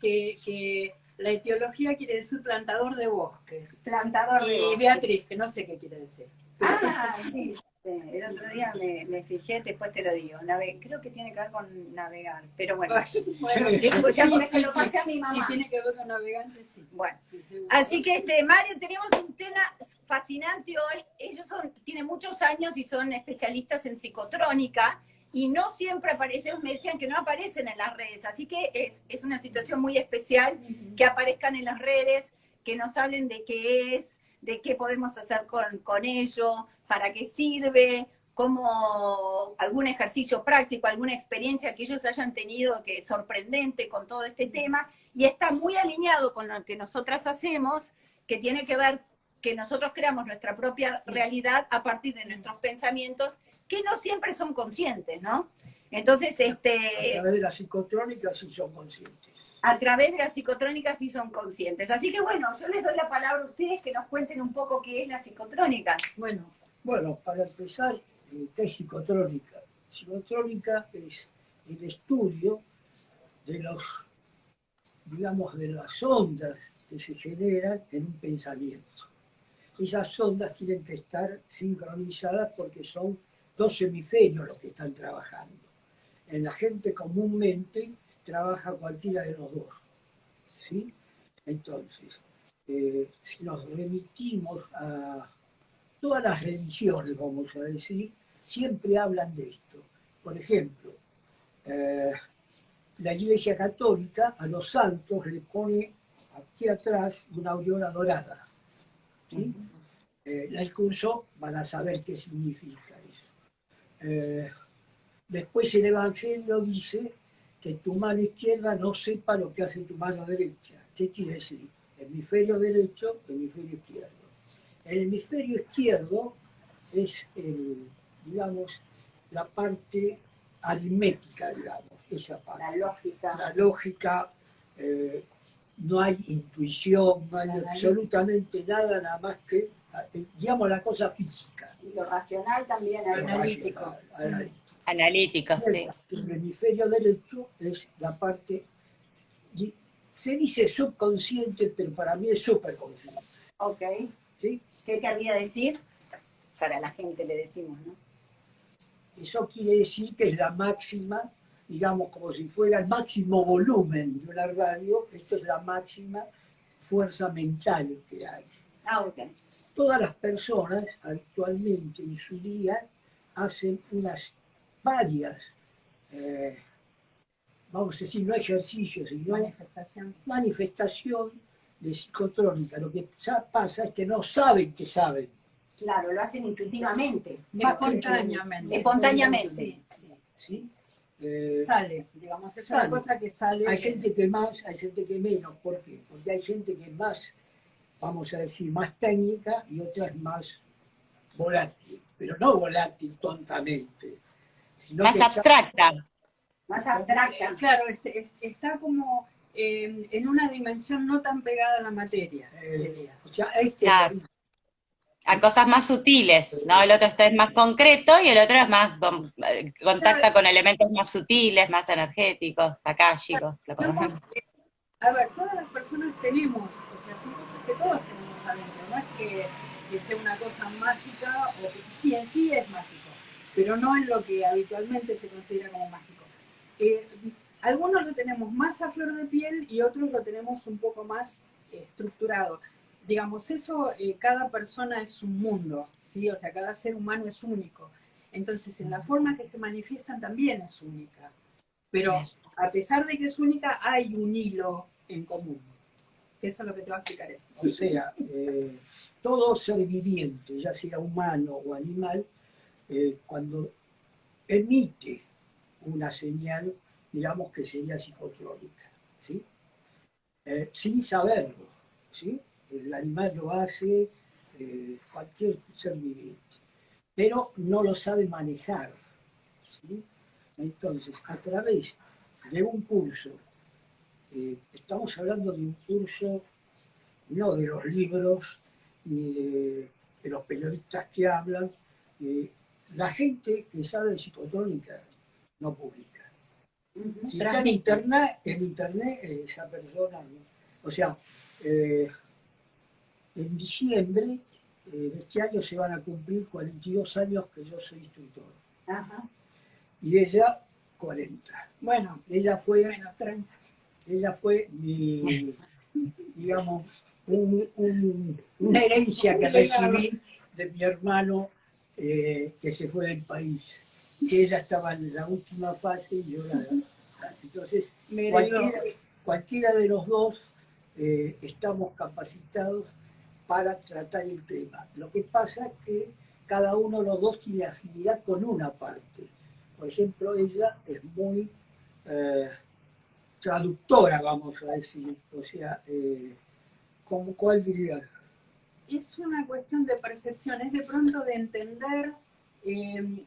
que, que la etiología quiere decir plantador de bosques. Plantador de Y Beatriz, que no sé qué quiere decir. Ah, sí, sí, el otro día me, me fijé, después te lo digo. Nave- creo que tiene que ver con navegar, pero bueno. Bueno, Después ya sí, porque sí, lo sí. pasé a mi Si mamá. tiene que ver con navegantes, sí. Bueno, Sí, así que este Mario, tenemos un tema fascinante hoy. Ellos son, tienen muchos años y son especialistas en psicotrónica y no siempre aparecen, me decían que no aparecen en las redes, así que es, es una situación muy especial que aparezcan en las redes, que nos hablen de qué es, de qué podemos hacer con, con ello, para qué sirve, como algún ejercicio práctico, alguna experiencia que ellos hayan tenido que sorprendente con todo este tema, y está muy alineado con lo que nosotras hacemos, que tiene que ver que nosotros creamos nuestra propia realidad a partir de nuestros pensamientos, que no siempre son conscientes, ¿no? Entonces, A este, través de la psicotrónica sí son conscientes. a través de las psicotrónicas sí son conscientes. Así que bueno, yo les doy la palabra a ustedes que nos cuenten un poco qué es la psicotrónica. Bueno, Bueno, para empezar, eh, ¿qué es psicotrónica? Psicotrónica es el estudio de los, digamos, de las ondas que se generan en un pensamiento. Esas ondas tienen que estar sincronizadas porque son dos hemisferios los que están trabajando. En la gente comúnmente trabaja cualquiera de los dos. ¿sí? Entonces, eh, si nos remitimos a todas las religiones, vamos a decir, siempre hablan de esto. Por ejemplo, eh, la Iglesia Católica a los santos le pone aquí atrás una aureola dorada. ¿sí? Eh, el curso van a saber qué significa. Eh, después el Evangelio dice que tu mano izquierda no sepa lo que hace tu mano derecha. ¿Qué quiere decir? Hemisferio derecho, hemisferio izquierdo. El hemisferio izquierdo es, el, digamos, la parte aritmética, digamos, esa parte. La lógica. La lógica, eh, no hay intuición, no hay La absolutamente nada, nada más que, digamos, la cosa física. Y lo racional también, analítico. Racional, analítico. Analíticos, sí. El hemisferio derecho es la parte, se dice subconsciente, pero para mí es superconsciente. Ok. ¿sí? ¿Qué querría decir? Para la gente le decimos, ¿no? Eso quiere decir que es la máxima, digamos, como si fuera el máximo volumen de una radio, esto es la máxima fuerza mental que hay. Ah. Todas las personas actualmente en su día hacen unas varias, eh, vamos a decir, no ejercicios, sino manifestación. manifestación de psicotrónica. Lo que sa- pasa es que no saben que saben. Claro, lo hacen intuitivamente. Espontáneamente. Espontáneamente. Sí, sí. ¿sí? Eh, Sale, digamos, es Sale. una cosa que sale. hay gente que más, hay gente que menos. ¿Por qué? Porque hay gente que es más, vamos a decir, más técnica y otra es más volátil. Pero no volátil tontamente. Sino Más que está- abstracta. Más abstracta. Claro, este, es- está como eh, en una dimensión no tan pegada a la materia. Eh, sería. O sea, este Claro. A cosas más sutiles, ¿no? El otro está es más concreto y el otro es más, eh, contacta con elementos más sutiles, más energéticos, akáshicos, lo conocemos. eh, a ver, todas las personas tenemos, o sea, son cosas que todos tenemos adentro, no es que, que sea una cosa mágica, o que sí, en sí es mágico, pero no en lo que habitualmente se considera como mágico. Eh, algunos lo tenemos más a flor de piel y otros lo tenemos un poco más eh, estructurado. Digamos, eso, eh, cada persona es un mundo, ¿sí? O sea, cada ser humano es único. Entonces, en la forma que se manifiestan también es única. Pero a pesar de que es única, hay un hilo en común. Eso es lo que te va a explicar. O sea, eh, todo ser viviente, ya sea humano o animal, eh, cuando emite una señal, digamos que sería psicotrónica, ¿sí? Eh, sin saberlo, ¿sí? El animal lo hace, cualquier ser viviente, pero no lo sabe manejar, ¿sí? Entonces, a través de un curso, eh, estamos hablando de un curso no de los libros, ni de, de los periodistas que hablan. eh, la gente que sabe de psicotrónica no publica. Si está en internet, en internet eh, esa persona, o sea, eh, en diciembre de este año se van a cumplir 42 años que yo soy instructor. Ajá. Y ella, 40. Bueno, Ella fue, bueno, 30. Ella fue mi, digamos, un- un- una herencia que recibí de mi hermano eh, que se fue del país. Ella estaba en la última fase y yo la... Entonces, cualquiera de los dos eh, estamos capacitados para tratar el tema. Lo que pasa es que cada uno de los dos tiene afinidad con una parte. Por ejemplo, ella es muy eh, traductora, vamos a decir. O sea, eh, ¿cómo, ¿cuál diría? es una cuestión de percepción, es de pronto de entender, eh,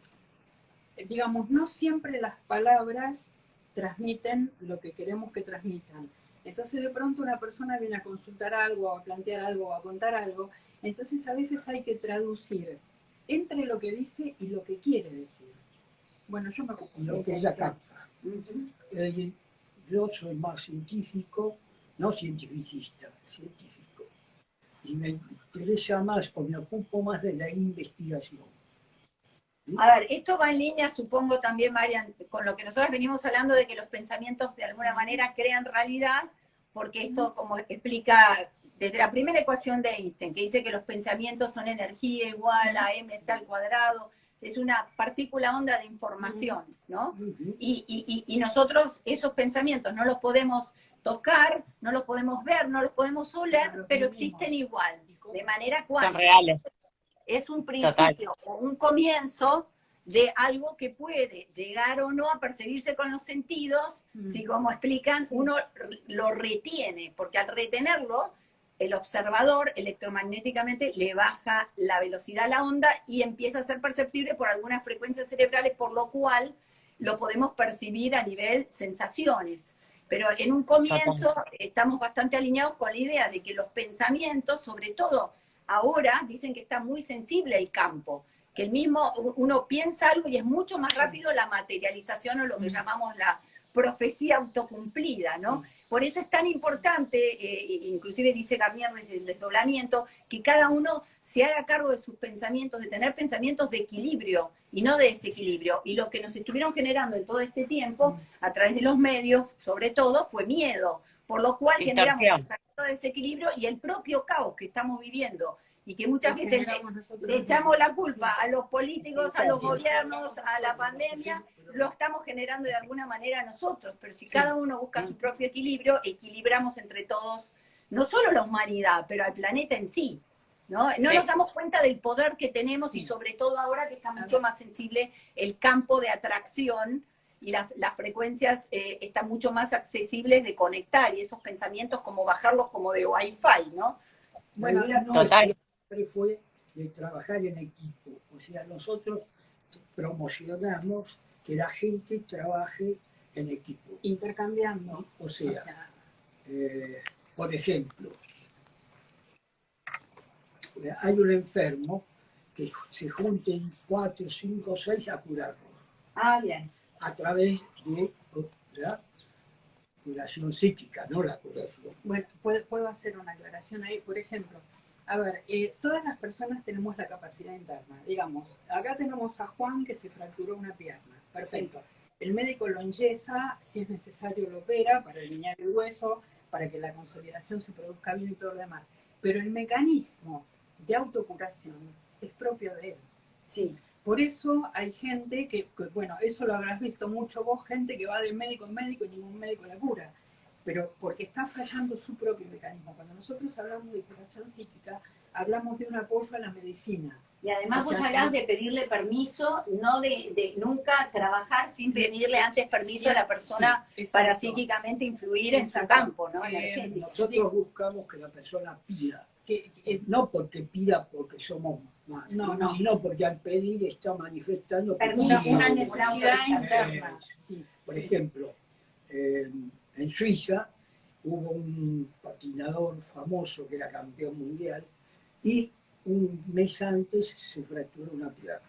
digamos, no siempre las palabras transmiten lo que queremos que transmitan. Entonces de pronto una persona viene a consultar algo, a plantear algo, a contar algo, entonces a veces hay que traducir entre lo que dice y lo que quiere decir. Bueno, yo me ocupo Lo que ella capta. Eh, yo soy más científico, no cientificista, científico. Y me interesa más o me ocupo más de la investigación. A ver, esto va en línea, supongo también, Marian, con lo que nosotros venimos hablando de que los pensamientos de alguna manera crean realidad, porque esto, como explica desde la primera ecuación de Einstein, que dice que los pensamientos son energía igual a mc al cuadrado, es una partícula onda de información, ¿no? Y, y- y- y nosotros esos pensamientos no los podemos tocar, no los podemos ver, no los podemos oler, Pero pero vivimos. existen igual, de manera Son cuántica reales. es un principio, o un comienzo de algo que puede llegar o no a percibirse con los sentidos, Mm. si como explican, uno lo retiene, porque al retenerlo, el observador electromagnéticamente le baja la velocidad a la onda y empieza a ser perceptible por algunas frecuencias cerebrales, por lo cual lo podemos percibir a nivel sensaciones. Pero en un comienzo estamos bastante alineados con la idea de que los pensamientos, sobre todo ahora, dicen que está muy sensible el campo, que el mismo, uno piensa algo y es mucho más rápido la materialización o lo que llamamos la profecía autocumplida, ¿no? Por eso es tan importante, eh, inclusive dice Garnier desde el desdoblamiento, que cada uno se haga cargo de sus pensamientos, de tener pensamientos de equilibrio y no de desequilibrio. Y lo que nos estuvieron generando en todo este tiempo, a través de los medios, sobre todo, fue miedo, por lo cual Distorsión. generamos de desequilibrio y el propio caos que estamos viviendo. Y que muchas veces le, le echamos la culpa a los políticos, a los gobiernos, a la pandemia, lo estamos generando de alguna manera nosotros, pero si cada uno busca su propio equilibrio, equilibramos entre todos, no solo la humanidad, pero al planeta en sí. ¿no? No Sí. nos damos cuenta del poder que tenemos y sobre todo ahora que está mucho más sensible el campo de atracción y las, las frecuencias eh, están mucho más accesibles de conectar y esos pensamientos como bajarlos como de wifi, ¿no? Bueno, la idea no Total. siempre fue de trabajar en equipo. O sea, nosotros promocionamos que la gente trabaje en equipo. intercambiando. O sea, eh, por ejemplo, hay un enfermo que se junten cuatro, cinco, seis a curarlo Ah, bien. a través de la curación psíquica, no la curación. Bueno, puedo, puedo hacer una aclaración ahí. Por ejemplo, a ver, eh, todas las personas tenemos la capacidad interna. Digamos, acá tenemos a Juan que se fracturó una pierna. Perfecto. El médico lo enyesa, si es necesario lo opera para alinear el hueso, para que la consolidación se produzca bien y todo lo demás. Pero el mecanismo de autocuración es propio de él. Sí. Por eso hay gente que, que, bueno, eso lo habrás visto mucho vos, gente que va de médico en médico y ningún médico la cura, pero porque está fallando su propio mecanismo. Cuando nosotros hablamos de curación psíquica, hablamos de un apoyo a la medicina. Y además O sea, vos hablás de pedirle permiso, no de, de nunca trabajar sin pedirle antes permiso a la persona Sí, para psíquicamente influir en su campo, ¿no? Eh. Nosotros buscamos que la persona pida, Que- que- no porque pida porque somos más, No, no. sino porque al pedir está manifestando una, necesidad autorización. interna. Sí. Por ejemplo, eh, en Suiza hubo un patinador famoso que era campeón mundial y un mes antes se fracturó una pierna.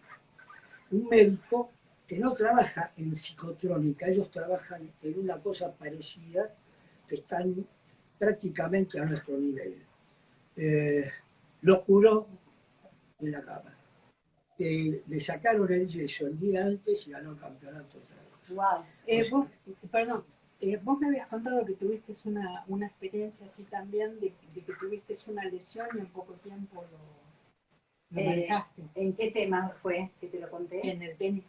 Un médico que no trabaja en psicotrónica, ellos trabajan en una cosa parecida, que están prácticamente a nuestro nivel. Eh, lo curó en la cama. le sacaron el yeso el día antes y ganó el campeonato. Wow. Eh, vos, perdón, eh, vos me habías contado que tuviste una, una experiencia así también de, que tuviste una lesión y en poco tiempo lo, manejaste. ¿En qué tema fue que te lo conté? En el tenis.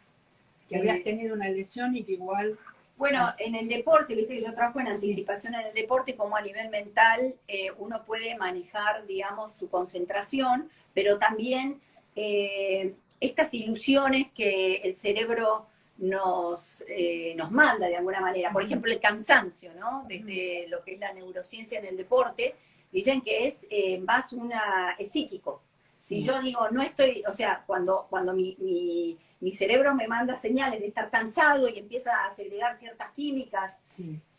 Que habías tenido una lesión y que igual bueno, ah. en el deporte, viste que yo trabajo en anticipación en el deporte, como a nivel mental eh, uno puede manejar, digamos, su concentración, pero también eh, estas ilusiones que el cerebro nos, eh, nos manda de alguna manera. Por ejemplo, el cansancio, ¿no? Desde lo que es la neurociencia en el deporte, dicen que es más una, es psíquico. Si yo digo, no estoy, o sea, cuando, cuando mi, mi, cerebro me manda señales de estar cansado y empieza a segregar ciertas químicas,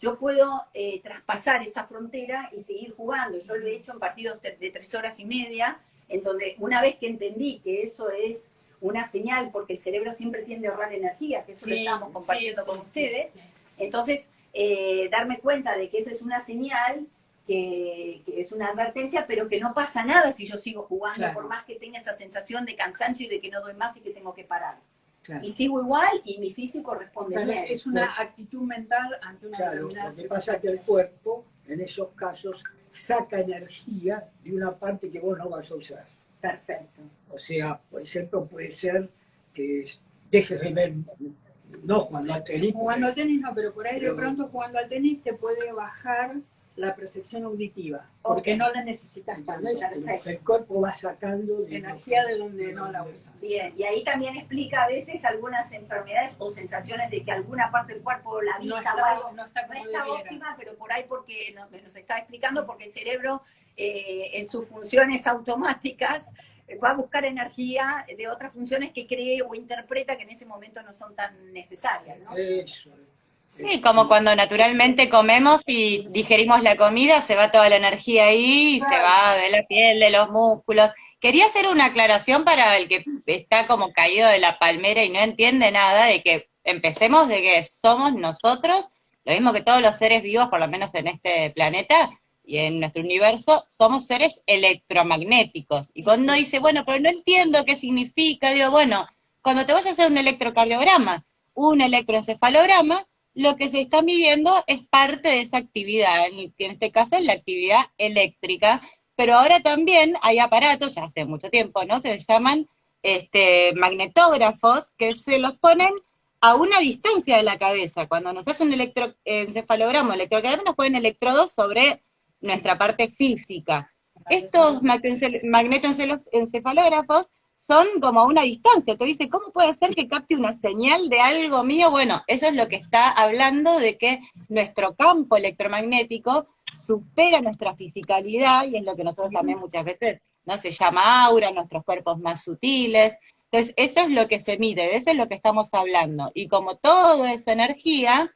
yo puedo eh, traspasar esa frontera y seguir jugando. Yo lo he hecho en partidos de, tres horas y media, en donde una vez que entendí que eso es una señal, porque el cerebro siempre tiende a ahorrar energía, que eso lo estamos compartiendo con ustedes, entonces eh, darme cuenta de que esa es una señal que, es una advertencia, pero que no pasa nada si yo sigo jugando, por más que tenga esa sensación de cansancio y de que no doy más y que tengo que parar. Y sigo igual y mi físico responde bien. Es una actitud mental ante una Claro, lo que pasa es que el cuerpo, en esos casos, saca energía de una parte que vos no vas a usar. Perfecto. O sea, por ejemplo, puede ser que dejes de ver, no jugando al tenis. Jugando al tenis no, pero por ahí de pronto jugando al tenis te puede bajar la percepción auditiva, porque no la necesitas tanto. El cuerpo va sacando energía de donde no la usa. Bien, y ahí también explica a veces algunas enfermedades o sensaciones de que alguna parte del cuerpo, la vista no está, no está, óptima, pero por ahí porque nos, está explicando, porque el cerebro eh, en sus funciones automáticas va a buscar energía de otras funciones que cree o interpreta que en ese momento no son tan necesarias. ¿no? Eso, Sí, como cuando naturalmente comemos y digerimos la comida, se va toda la energía ahí y se va de la piel, de los músculos. Quería hacer una aclaración para el que está como caído de la palmera y no entiende nada, de que empecemos de que somos nosotros, lo mismo que todos los seres vivos, por lo menos en este planeta y en nuestro universo, somos seres electromagnéticos. Y cuando dice, bueno, pero no entiendo qué significa, digo, bueno, cuando te vas a hacer un electrocardiograma, un electroencefalograma, lo que se está midiendo es parte de esa actividad, en este caso es la actividad eléctrica, pero ahora también hay aparatos, ya hace mucho tiempo, ¿no?, que se llaman este, magnetógrafos, que se los ponen a una distancia de la cabeza. Cuando nos hacen un electroencefalograma, electrocardiograma, nos ponen electrodos sobre nuestra parte física. Estos magnetoencefalógrafos son como a una distancia. Te dice, ¿cómo puede ser que capte una señal de algo mío? Bueno, eso es lo que está hablando de que nuestro campo electromagnético supera nuestra fisicalidad y es lo que nosotros también muchas veces, ¿no? Se llama aura, nuestros cuerpos más sutiles. Entonces, eso es lo que se mide, de eso es lo que estamos hablando. Y como todo es energía,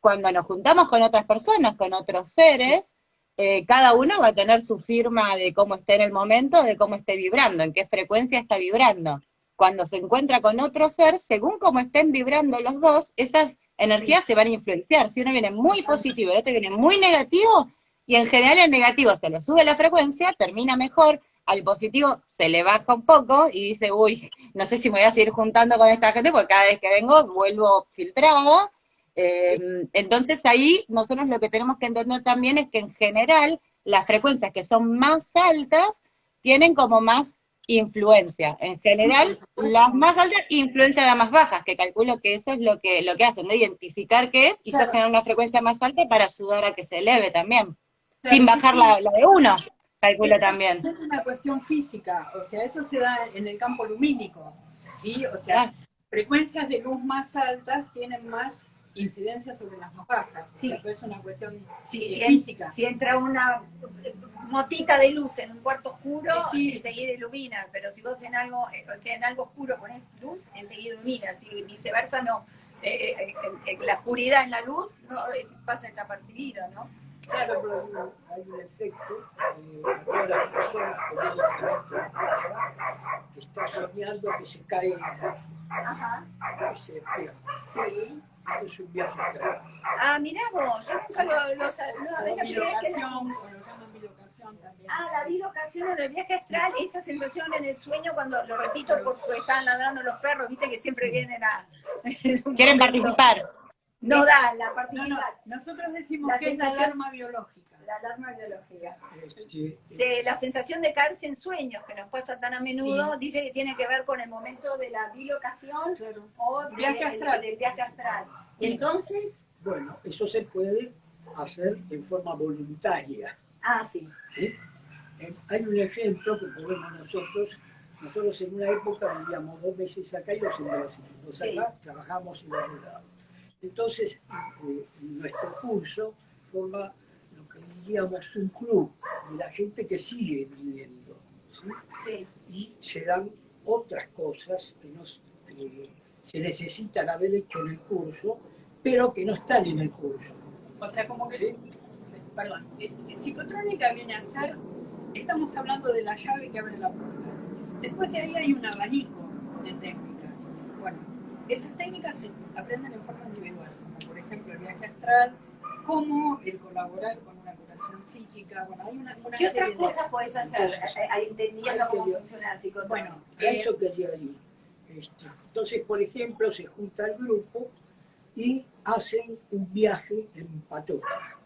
cuando nos juntamos con otras personas, con otros seres, eh, cada uno va a tener su firma de cómo esté en el momento, de cómo esté vibrando, en qué frecuencia está vibrando. Cuando se encuentra con otro ser, según cómo estén vibrando los dos, esas energías se van a influenciar. Si uno viene muy positivo y el otro viene muy negativo, y en general el negativo se le sube la frecuencia, termina mejor, al positivo se le baja un poco y dice, uy, no sé si me voy a seguir juntando con esta gente, porque cada vez que vengo vuelvo filtrado, eh, entonces ahí nosotros lo que tenemos que entender también es que en general las frecuencias que son más altas tienen como más influencia. En general, las más altas influencia las más bajas, que calculo que eso es lo que, lo que hacen, ¿no? identificar qué es y claro. generar una frecuencia más alta para ayudar a que se eleve también, sin bajar la, la, de uno, calculo también. Es una cuestión física, o sea, eso se da en el campo lumínico, ¿sí? O sea, ah. frecuencias de luz más altas tienen más incidencia sobre las más bajas. Sí. O sea, es una cuestión sí, si física. si entra una motita de luz en un cuarto oscuro, sí. enseguida ilumina, pero si vos en algo, eh, o sea, en algo oscuro pones luz, enseguida ilumina, si viceversa no. Eh, eh, la oscuridad en la luz no, pasa desapercibido, ¿no? Claro, pero hay un efecto eh, a todas las personas en que está soñando que se cae Ajá, y se despierta. sí. Eso es un viaje astral. Ah, mirá vos, yo nunca lo, lo no, o la que bilocación, o también. Ah, la bilocación en el viaje astral, esa sensación en el sueño cuando, lo repito porque están ladrando los perros, viste que siempre vienen a... Quieren participar. No da la No, no, participar. nosotros decimos La que es la sensación- alarma biológica. La alarma biológica. Este, Sí, la sensación de caerse en sueños, que nos pasa tan a menudo, dice que tiene que ver con el momento de la bilocación Claro. o de- Viaje astral. del viaje astral. Entonces, Bueno, eso se puede hacer en forma voluntaria. ah, sí. Eh, Hay un ejemplo que podemos nosotros, nosotros en una época vivíamos dos meses acá y dos en Brasil. Dos Sí. acá trabajamos en los lados. Entonces, eh, nuestro curso forma diríamos un club de la gente que sigue viviendo. ¿sí? sí, y se dan otras cosas que, nos, que se necesitan haber hecho en el curso, pero que no están en el curso. O sea, como que, Sí. perdón, eh, psicotrónica viene a ser, estamos hablando de la llave que abre la puerta. Después de ahí hay un abanico de técnicas. Bueno, esas técnicas se aprenden en forma individual, como por ejemplo el viaje astral, como el colaborar con una curación psíquica, bueno, hay una, una ¿Qué otras de- cosas podés hacer eh, eh, entendiendo cómo que- funciona la psicoterapia? Bueno, A eh, eso quería ir. Este, entonces, por ejemplo, se junta el grupo y hacen un viaje en patota.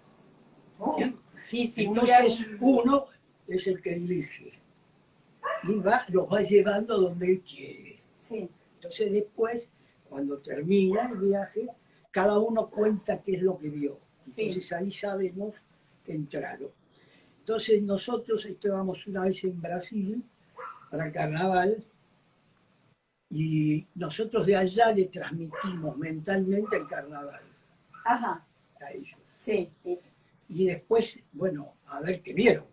Oh, sí, sí, un Entonces, uno es el que dirige y va, los va llevando donde él quiere. sí, Entonces después, cuando termina el viaje, cada uno cuenta qué es lo que vio. Sí. Entonces ahí sabemos entraron. Entonces nosotros estábamos una vez en Brasil para carnaval y nosotros de allá le transmitimos mentalmente el carnaval ajá, a ellos. sí, sí, Y después, bueno, a ver qué vieron.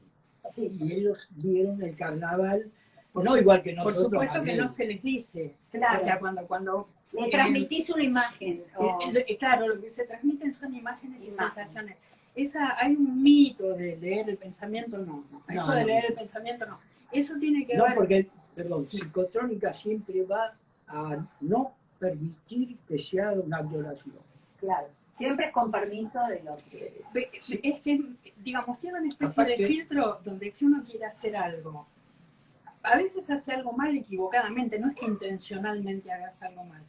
sí, Y ellos vieron el carnaval, no igual que Por nosotros. supuesto que no se les dice. Claro. O sea, cuando, cuando Le eh, transmitís una imagen. o- Eh, eh, Claro, lo que se transmiten son imágenes y Imágenes. sensaciones. Esa, hay un mito de leer el pensamiento, no, no. Eso No, de no. leer el pensamiento, no. Eso tiene que No, ver. porque, perdón, psicotrónica siempre va a no permitir que se haga una violación. Claro, siempre es con permiso de los que... Es que, digamos, tiene una especie Aparte- de filtro donde si uno quiere hacer algo, a veces hace algo mal equivocadamente, no es que intencionalmente hagas algo mal.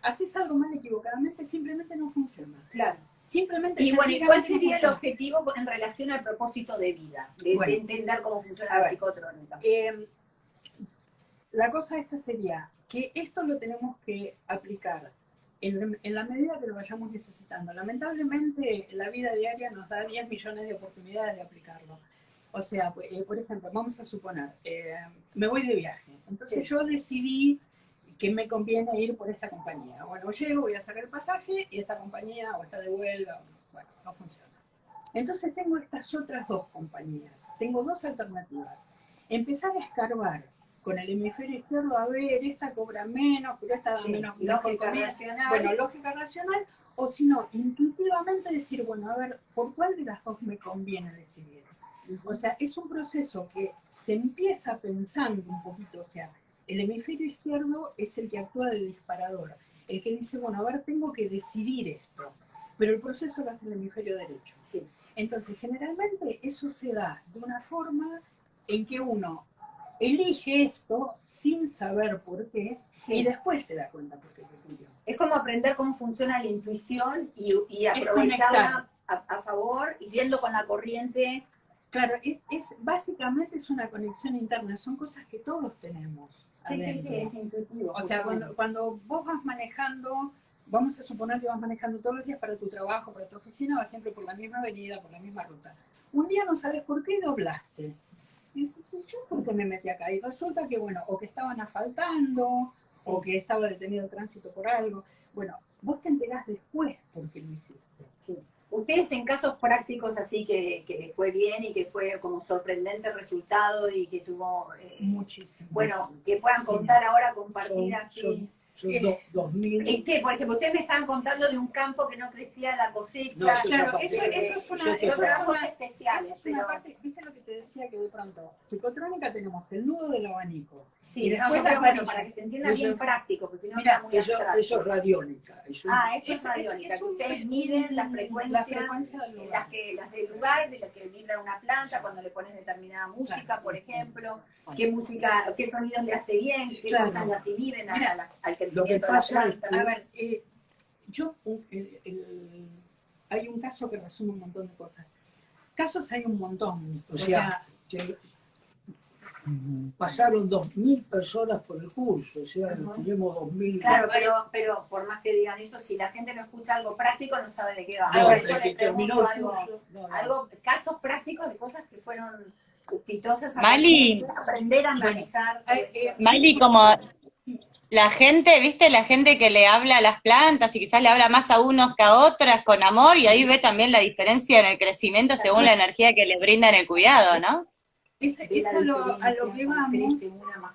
Haces algo mal equivocadamente, simplemente no funciona. Claro. Simplemente Y bueno, ¿y sencillamente cuál sería el objetivo en relación al propósito de vida? De, de Bueno. entender cómo funciona la psicotrónica. Eh, la cosa esta sería que esto lo tenemos que aplicar en, en la medida que lo vayamos necesitando. Lamentablemente la vida diaria nos da 10 millones de oportunidades de aplicarlo. O sea, eh, por ejemplo, vamos a suponer, eh, me voy de viaje. Entonces Sí. yo decidí que me conviene ir por esta compañía. Bueno, llego, voy a sacar el pasaje y esta compañía o está de huelga, bueno, no funciona. Entonces tengo estas otras dos compañías. Tengo dos alternativas. Empezar a escarbar con el hemisferio izquierdo, a ver, esta cobra menos, pero esta da Sí, menos lógica racional. Bueno, lógica racional, o si no, intuitivamente decir, bueno, a ver, ¿por cuál de las dos me conviene decidir? O sea, es un proceso que se empieza pensando un poquito, o sea, el hemisferio izquierdo es el que actúa de disparador, el que dice, bueno, a ver, tengo que decidir esto, pero el proceso lo hace el hemisferio derecho. Sí. Entonces, generalmente eso se da de una forma en que uno elige esto sin saber por qué Sí. y después se da cuenta por qué lo eligió. Es como aprender cómo funciona la intuición y, aprovecharla a, a favor y yendo con la corriente. Claro, es, es- básicamente es una conexión interna, son cosas que todos tenemos. Sí, sí, sí, es intuitivo. O sea, cuando, cuando vos vas manejando, vamos a suponer que vas manejando todos los días para tu trabajo, para tu oficina, vas siempre por la misma avenida, por la misma ruta. Un día no sabes por qué doblaste. Y dices, "Sí, ¿yo por qué me metí acá? Y resulta que, bueno, o que estaban asfaltando, o que estaba detenido el tránsito por algo. Bueno, vos te enterás después por qué lo hiciste. Sí. Ustedes en casos prácticos así que, que les fue bien y que fue como sorprendente resultado y que tuvo, eh, Muchísimo. bueno, que puedan contar ahora, compartir así. Son Eh, do- 2000. ¿En qué? Porque ustedes me estaban contando de un campo que no crecía la cosecha. No, eso Claro, eso, eso es una, Eso eso una- especiales, eso es una pero- parte, viste lo que te decía que de pronto, psicotrónica tenemos el nudo del abanico. Sí, y después las bueno, para que se entienda Eso- bien práctico, porque si no queda muy Eso, abstracto. eso es radiónica. es un- Ah, eso es radiónica, es que un- ustedes es miden un- la la frecuencia, del las, que, las del lugar, de las que vibra una planta, cuando le pones determinada música, Claro. por ejemplo, qué música, qué sonidos le hace bien, qué Claro. cosas las inhiben a- Mira, lo que pasa. A ver, eh, yo, un- el- el- hay un caso que resume un montón de cosas. Casos hay un montón. O sea, que pasaron 2.000 personas por el curso, o sea, Ajá. tenemos 2.000. Claro, pero, pero por más que digan eso, si la gente no escucha algo práctico, no sabe de qué va. No, que les terminó pregunto algo, no, no. algo, casos prácticos de cosas que fueron exitosas. Mali. Aprender a manejar. Eh, eh, Mali, como la gente, viste, la gente que le habla a las plantas y quizás le habla más a unos que a otras con amor y ahí ve también la diferencia en el crecimiento según la energía que le brindan el cuidado, ¿no? es, es a, lo, a lo que vamos,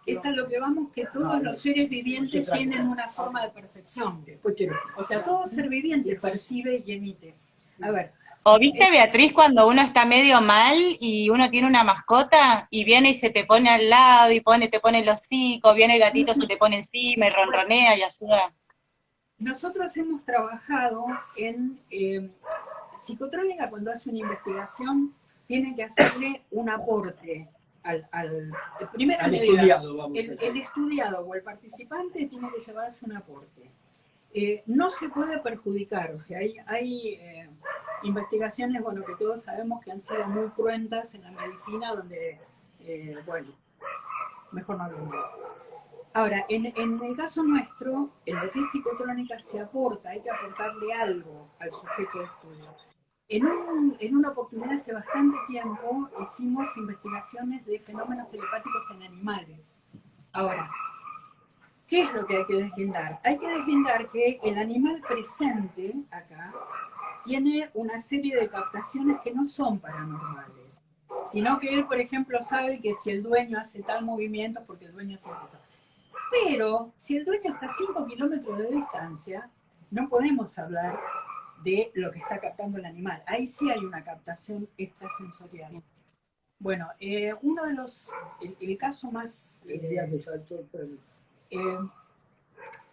es a lo que vamos que todos No, los seres vivientes tienen una forma de percepción. O sea, todo ser viviente percibe y emite. A ver, O viste, Beatriz, cuando uno está medio mal y uno tiene una mascota y viene y se te pone al lado y pone, te pone el hocico, viene el gatito, se te pone encima y ronronea y ayuda. Nosotros hemos trabajado en eh, psicotrónica cuando hace una investigación, tiene que hacerle un aporte al, al estudiado, vamos el, decir. el estudiado o el participante tiene que llevarse un aporte. Eh, no se puede perjudicar, o sea, hay, hay eh, investigaciones, bueno, que todos sabemos que han sido muy cruentas en la medicina, donde, eh, bueno, mejor no hablemos. Ahora, en, en el caso nuestro, en lo que es psicotrónica se aporta, hay que aportarle algo al sujeto de estudio. En, un- en una oportunidad hace bastante tiempo hicimos investigaciones de fenómenos telepáticos en animales. Ahora, ¿qué es lo que hay que deslindar? Hay que deslindar que el animal presente acá tiene una serie de captaciones que no son paranormales, sino que él, por ejemplo, sabe que si el dueño hace tal movimiento, porque el dueño siempre está. Pero si el dueño está a 5 kilómetros de distancia, no podemos hablar de lo que está captando el animal. Ahí sí hay una captación extrasensorial. Bueno, eh, uno de los, el, caso más... El día que saltó. Eh,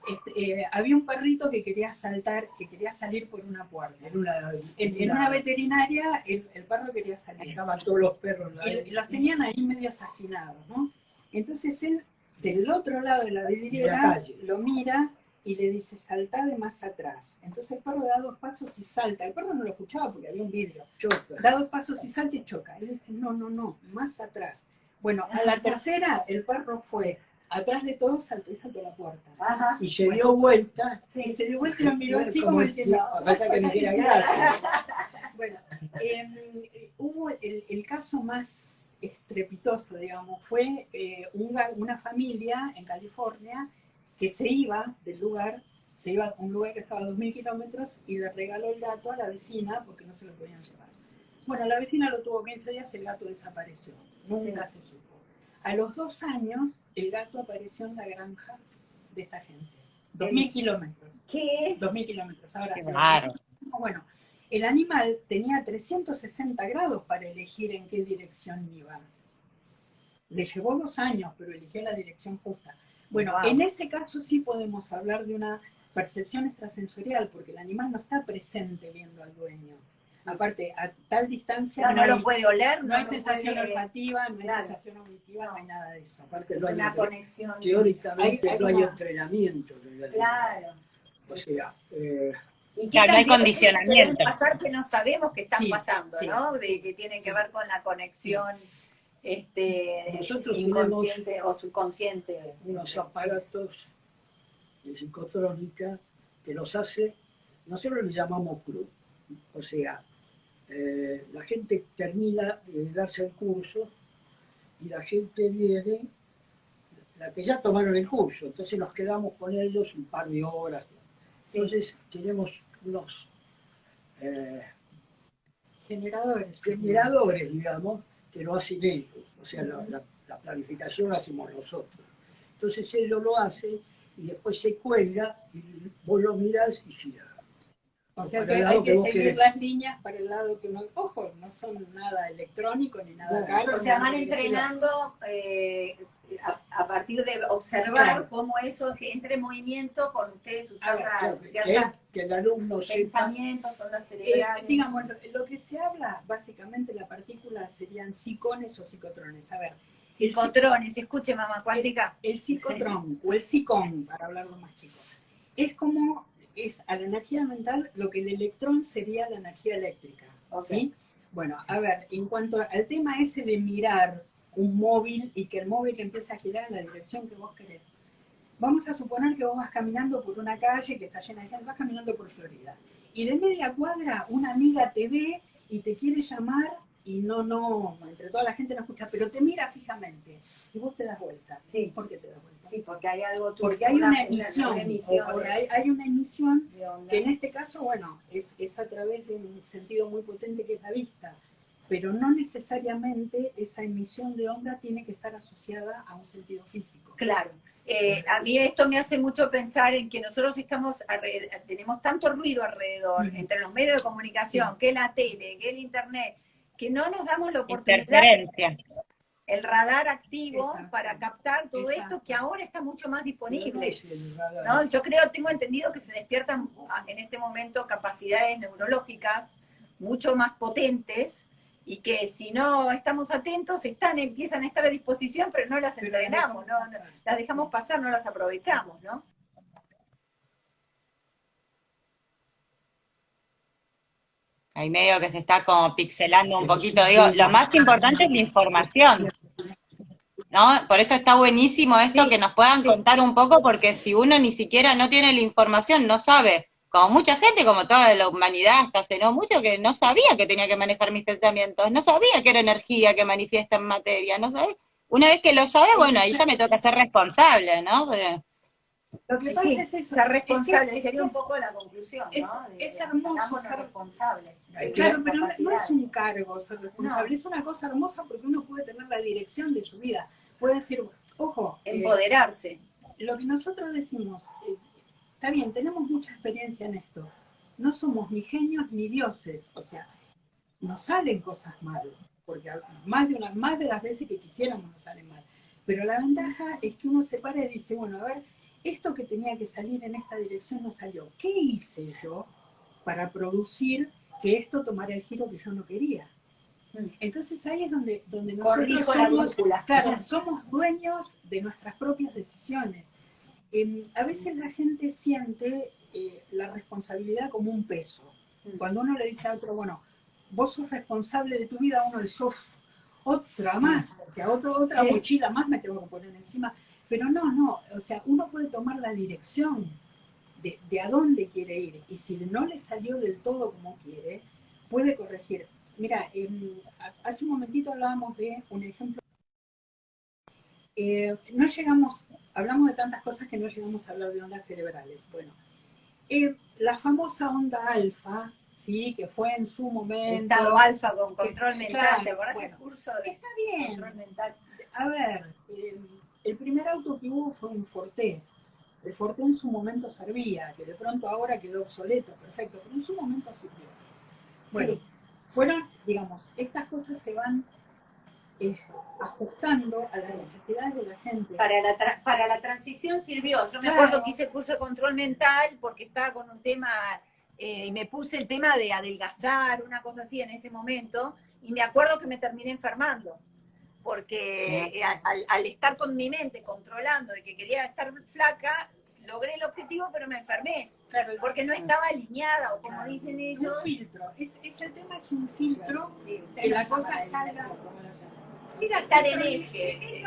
este, eh, había un perrito que quería saltar, que quería salir por una puerta. En una, En, en una veterinaria, el, el perro quería salir. Estaban todos los perros Y los tenían ahí medio asesinados, ¿no? Entonces él, del otro lado de la vidriera, lo mira y le dice, salta de más atrás. Entonces el perro da dos pasos y salta. El perro no lo escuchaba porque había un vidrio. choca. Da dos pasos y salta y choca. Él dice, no, no, no, más atrás. Bueno, a la tercera, el perro fue atrás de todo, saltó y saltó a la puerta. Ajá. Y se dio vuelta. Y se dio vuelta y lo miró así como diciendo, falta que me. Bueno, em, eh, hubo el, el caso más estrepitoso, digamos, fue eh, una, una familia en California que se iba del lugar, se iba a un lugar que estaba a 2.000 kilómetros y le regaló el gato a la vecina porque no se lo podían llevar. Bueno, la vecina lo tuvo 15 días, el gato desapareció, nunca se supo. A los dos años, el gato apareció en la granja de esta gente. 2.000 kilómetros. ¿Qué? 2.000 kilómetros. Ahora, raro. bueno, el animal tenía 360 grados para elegir en qué dirección iba. Le llevó dos años, pero eligió la dirección justa. Bueno, Wow. en ese caso sí podemos hablar de una percepción extrasensorial, porque el animal no está presente viendo al dueño. Aparte, a tal distancia No, no, no lo hay, puede oler, no hay sensación puede- olfativa, no hay sensación auditiva, no hay nada de eso. Aparte Es no hay una entre- conexión. teóricamente Hay- hay no hay una- entrenamiento. Claro. O sea, eh, ¿Y qué Claro, no hay condicionamiento. puede pasar que no sabemos que están Sí, pasando, sí, ¿no? De sí, que tiene que ver con la conexión este, Nosotros inconsciente o subconsciente. unos aparatos de psicotrónica que nos hace, nosotros le llamamos club. O sea, eh, la gente termina de darse el curso y la gente viene, la que ya tomaron el curso, entonces nos quedamos con ellos un par de horas. Entonces tenemos unos eh, Generadores. generadores, digamos, que lo hacen ellos. O sea, la, la- la planificación la hacemos nosotros. Entonces ellos lo hacen y después se cuelga y vos lo miras y gira. O sea que hay que, seguir las líneas para el lado que uno... Ojo, no son nada electrónico ni nada caro. O sea, van entrenando eh, a, partir de observar cómo eso entra en movimiento con ustedes usando ciertas que, el alumno pensamientos, ondas eh, cerebrales. digamos, lo, que se habla, básicamente la partícula serían psicones o psicotrones. A ver, Psicotrones, escuche mamá cuántica. El, el psicotrón o el psicón, para hablarlo más chicos, es como es a la energía mental lo que el electrón sería la energía eléctrica. ¿sí? Bueno, a ver, en cuanto al tema ese de mirar un móvil y que el móvil empiece a girar en la dirección que vos querés. Vamos a suponer que vos vas caminando por una calle que está llena de gente, vas caminando por Florida. Y de media cuadra una amiga te ve y te quiere llamar y no, no, entre toda la gente no escucha, pero te mira fijamente y vos te das vuelta. Sí. ¿Por qué te das vuelta? Sí, porque hay algo... Porque hay una, emisión, o, sea, hay, una emisión que en este caso, bueno, es, es a través de un sentido muy potente que es la vista, pero no necesariamente esa emisión de onda tiene que estar asociada a un sentido físico. Claro. Eh, a mí esto me hace mucho pensar en que nosotros estamos tenemos tanto ruido alrededor, entre los medios de comunicación, que la tele, que el internet, que no nos damos la oportunidad, el radar activo para captar todo esto que ahora está mucho más disponible. ¿no? Yo creo, tengo entendido que se despiertan en este momento capacidades neurológicas mucho más potentes y que si no estamos atentos, están, empiezan a estar a disposición, pero no las entrenamos, no, las dejamos pasar, no las aprovechamos, ¿no? Ahí medio que se está como pixelando un poquito. Digo, lo más importante es la información. ¿No? Por eso está buenísimo esto que nos puedan contar un poco, porque si uno ni siquiera no tiene la información, no sabe, como mucha gente, como toda la humanidad hasta hace no mucho, que no sabía que tenía que manejar mis pensamientos, no sabía que era energía que manifiesta en materia, no sabía. Una vez que lo sabe, bueno, ahí ya me toca ser responsable, ¿no? Lo que pasa es eso. Ser responsable sería un poco la conclusión, es, ¿no? es hermoso ser responsable. Claro, pero no, es un cargo ser responsable, es una cosa hermosa porque uno puede tener la dirección de su vida. Puede decir, ojo, eh, empoderarse. lo que nosotros decimos, eh, está bien, tenemos mucha experiencia en esto. No somos ni genios ni dioses, o sea, nos salen cosas mal, porque más de, una, más de las veces que quisiéramos nos salen mal. Pero la ventaja es que uno se para y dice, bueno, a ver, esto que tenía que salir en esta dirección no salió. ¿Qué hice yo para producir que esto tomara el giro que yo no quería? Entonces ahí es donde, donde nosotros somos, claro, somos dueños de nuestras propias decisiones. Em, a veces la gente siente eh, la responsabilidad como un peso. Mm. Cuando uno le dice a otro, bueno, vos sos responsable de tu vida, uno le sos otra más, o sea, otra mochila más me tengo que poner encima. Pero no, no, o sea, uno puede tomar la dirección de, a dónde quiere ir y si no le salió del todo como quiere, puede corregir. Mira, hace un momentito hablábamos de un ejemplo. Eh, no llegamos, hablamos de tantas cosas que no llegamos a hablar de ondas cerebrales. Bueno, eh, la famosa onda alfa, sí, que fue en su momento. Estado alfa con control mental, ¿te acordás el curso de está bien. control mental? A ver, eh, el primer auto que hubo fue un Forte. El Forte en su momento servía, que de pronto ahora quedó obsoleto, perfecto, pero en su momento sirvió. Bueno, fueron, digamos, estas cosas se van eh, ajustando a las necesidades de la gente. Para la, para la transición sirvió. Yo me acuerdo que hice curso de control mental porque estaba con un tema, eh, y me puse el tema de adelgazar, una cosa así en ese momento, y me acuerdo que me terminé enfermando porque al, estar con mi mente controlando de que quería estar flaca, logré el objetivo, pero me enfermé. Claro, porque no estaba alineada, o como dicen ellos. Un filtro. Es, el tema es un filtro que la cosa salga. Mira, estar en eje.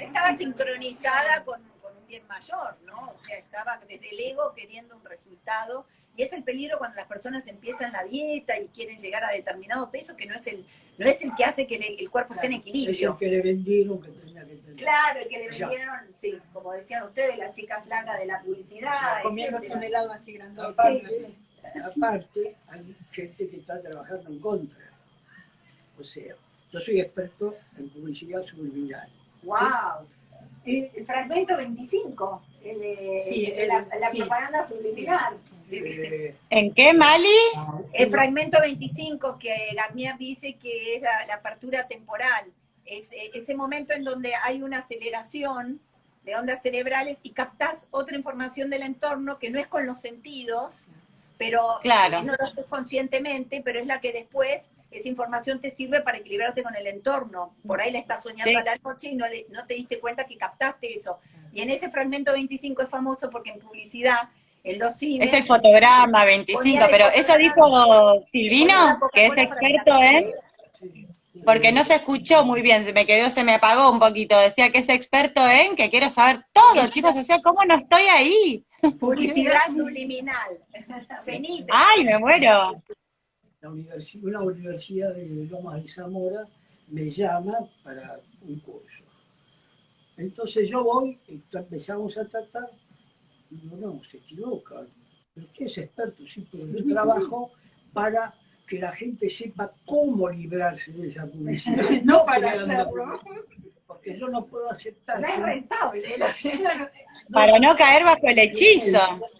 Estaba sincronizada con, con un bien mayor, ¿no? O sea, estaba desde el ego queriendo un resultado y es el peligro cuando las personas empiezan la dieta y quieren llegar a determinado peso, que no es el, no es el que hace que el cuerpo esté en equilibrio. Es el que le vendieron que tenía que tener. Claro, el que le vendieron, sí, como decían ustedes, la chica flaca de la publicidad. comiéndose un helado así grande. Aparte, aparte, hay gente que está trabajando en contra. O sea, yo soy experto en publicidad subliminal. ¡Wow! El fragmento 25, el de, Sí, de el- la, sí. propaganda subliminal. Eh, ¿En qué, Mali? El fragmento 25 que Garnier dice que es la, la apertura temporal, es eh, ese momento en donde hay una aceleración de ondas cerebrales y captas otra información del entorno que no es con los sentidos, pero Claro. no lo haces conscientemente, pero es la que después esa información te sirve para equilibrarte con el entorno. Por ahí la estás soñando Sí. a la noche y no, le- no te diste cuenta que captaste eso. Y en ese fragmento 25 es famoso porque en publicidad, en los cines... Es el fotograma 25, pero eso dijo Silvino, que es experto en... Porque no se escuchó muy bien, se me quedó, se me apagó un poquito. Decía que es experto en, que quiero saber todo, chicos. O sea, ¿cómo no estoy ahí? Publicidad subliminal. Venite. ¡Ay, me muero! La universi- una universidad de Lomas de Zamora me llama para un curso. Entonces yo voy, y empezamos a tratar, y digo, no, se equivoca. Pero usted es experto, sí, pero yo trabajo para que la gente sepa cómo librarse de esa publicidad. No para hacerlo. Porque yo no puedo aceptar. No es rentable. ¿no? Para no caer bajo el hechizo.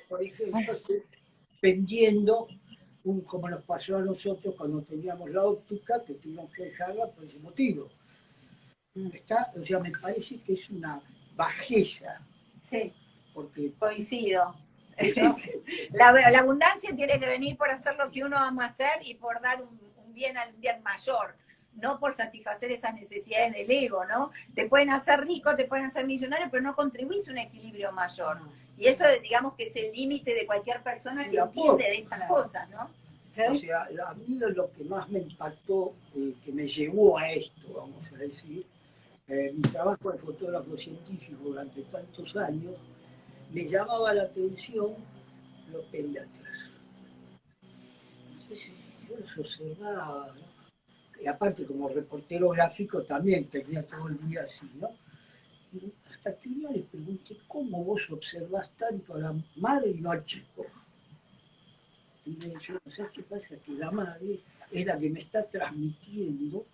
Por ejemplo, vendiendo, un, como nos pasó a nosotros cuando teníamos la óptica, que tuvimos que dejarla por ese motivo. Está, o sea, me parece que es una bajeza, Sí, porque coincido. La, la abundancia tiene que venir por hacer lo que uno ama hacer y por dar un, un bien al bien mayor, no por satisfacer esas necesidades del ego, ¿no? Te pueden hacer rico, te pueden hacer millonario, pero no contribuís a un equilibrio mayor. Y eso, digamos, que es el límite de cualquier persona que entiende de estas claro. cosas, ¿no? o sea, a mí lo que más me impactó, eh, que me llevó a esto, vamos a decir, eh, mi trabajo de fotógrafo científico durante tantos años, me llamaba la atención los pediatras. Entonces yo los observaba, ¿no? y aparte como reportero gráfico también tenía todo el día así, ¿no? Y hasta que un día le pregunté, ¿cómo vos observás tanto a la madre y no al chico? Y me dijo, ¿sabes qué pasa? Que la madre es la que me está transmitiendo